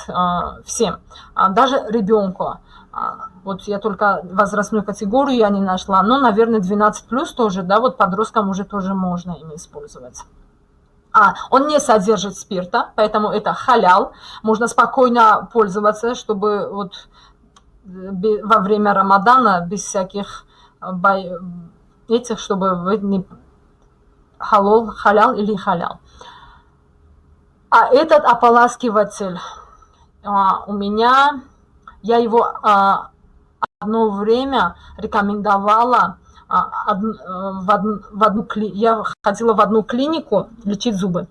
всем, даже ребенку. Вот я только возрастную категорию я не нашла, но, наверное, 12 плюс тоже, да, вот подросткам уже тоже можно им использовать. А, он не содержит спирта, поэтому это халял. Можно спокойно пользоваться, чтобы вот во время Рамадана без всяких этих, чтобы вы не халол, халял или халял. А этот ополаскиватель а, у меня, я его а, одно время рекомендовала в, од, в одну, я ходила в одну клинику лечить зубы.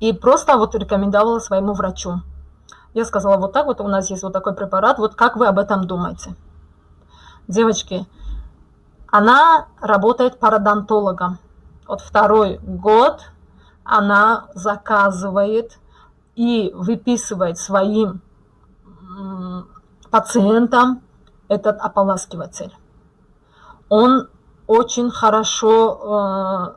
И просто вот рекомендовала своему врачу. Я сказала, вот так вот у нас есть вот такой препарат, вот как вы об этом думаете? Девочки, она работает пародонтологом. Вот второй год она заказывает и выписывает своим пациентам этот ополаскиватель. Он очень хорошо э,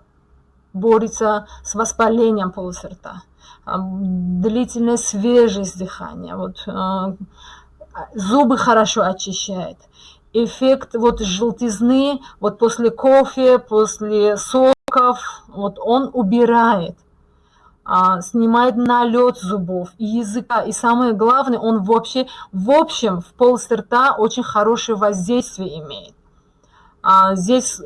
борется с воспалением полости рта, длительная свежесть дыхания, вот, э, зубы хорошо очищает. Эффект вот желтизны, вот после кофе, после соков, вот он убирает, а, снимает налет зубов и языка. И самое главное, он вообще, в общем, в полости рта очень хорошее воздействие имеет. А, здесь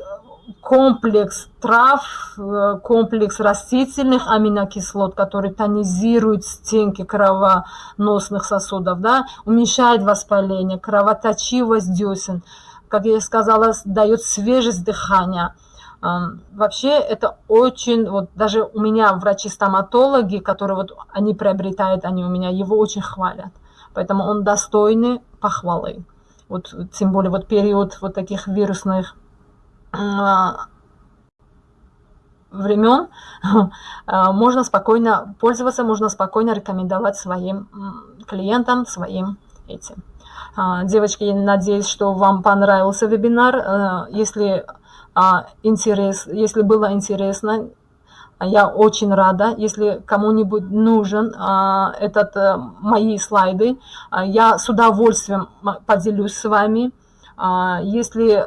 комплекс трав, э, комплекс растительных аминокислот, который тонизирует стенки кровоносных сосудов, да, уменьшает воспаление, кровоточивость десен, как я сказала, дает свежесть дыхания. Вообще это очень, вот даже у меня врачи-стоматологи, которые вот они приобретают, они у меня его очень хвалят. Поэтому он достойный похвалы. Вот тем более вот период вот таких вирусных а, времен а, можно спокойно пользоваться, можно спокойно рекомендовать своим клиентам, своим этим. А, девочки, надеюсь, что вам понравился вебинар. Если, интерес, если было интересно, я очень рада, если кому-нибудь нужен этот, э, мои слайды, я с удовольствием поделюсь с вами. Если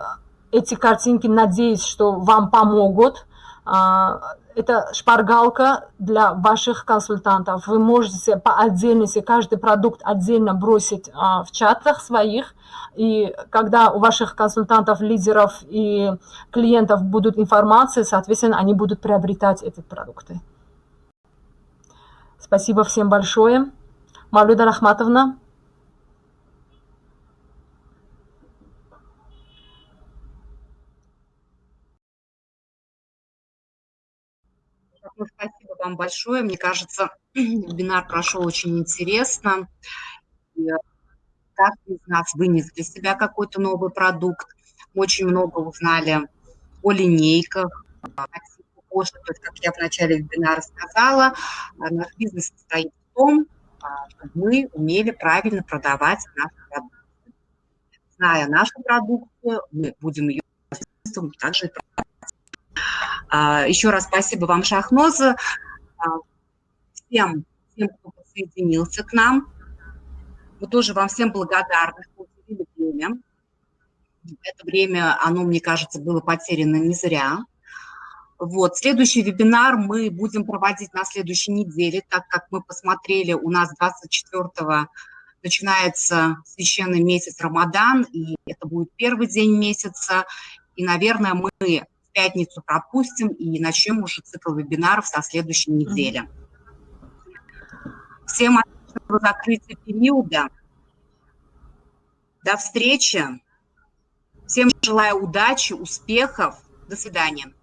эти картинки, надеюсь, что вам помогут. А, это шпаргалка для ваших консультантов. Вы можете по отдельности каждый продукт отдельно бросить а, в чатах своих. И когда у ваших консультантов, лидеров и клиентов будут информации, соответственно, они будут приобретать эти продукты. Спасибо всем большое. Мавлюда Рахматовна. Ну, спасибо вам большое. Мне кажется, вебинар прошел очень интересно. И э, из нас вынес для себя какой-то новый продукт. Очень много узнали о линейках, то есть, как я в начале вебинара сказала, э, наш бизнес состоит в том, а, чтобы мы умели правильно продавать наши продукты. Зная нашу продукцию, мы будем ее также продавать. А, Еще раз спасибо вам, Шахноза, а, всем, всем, кто присоединился к нам. Мы тоже вам всем благодарны, что уделили время. Это время, оно, мне кажется, было потеряно не зря. Вот, следующий вебинар мы будем проводить на следующей неделе, так как мы посмотрели, у нас 24-го начинается священный месяц Рамадан, и это будет первый день месяца, и, наверное, мы пятницу пропустим и начнем уже цикл вебинаров со следующей недели. Всем отличного закрытия периода. До встречи. Всем желаю удачи, успехов. До свидания.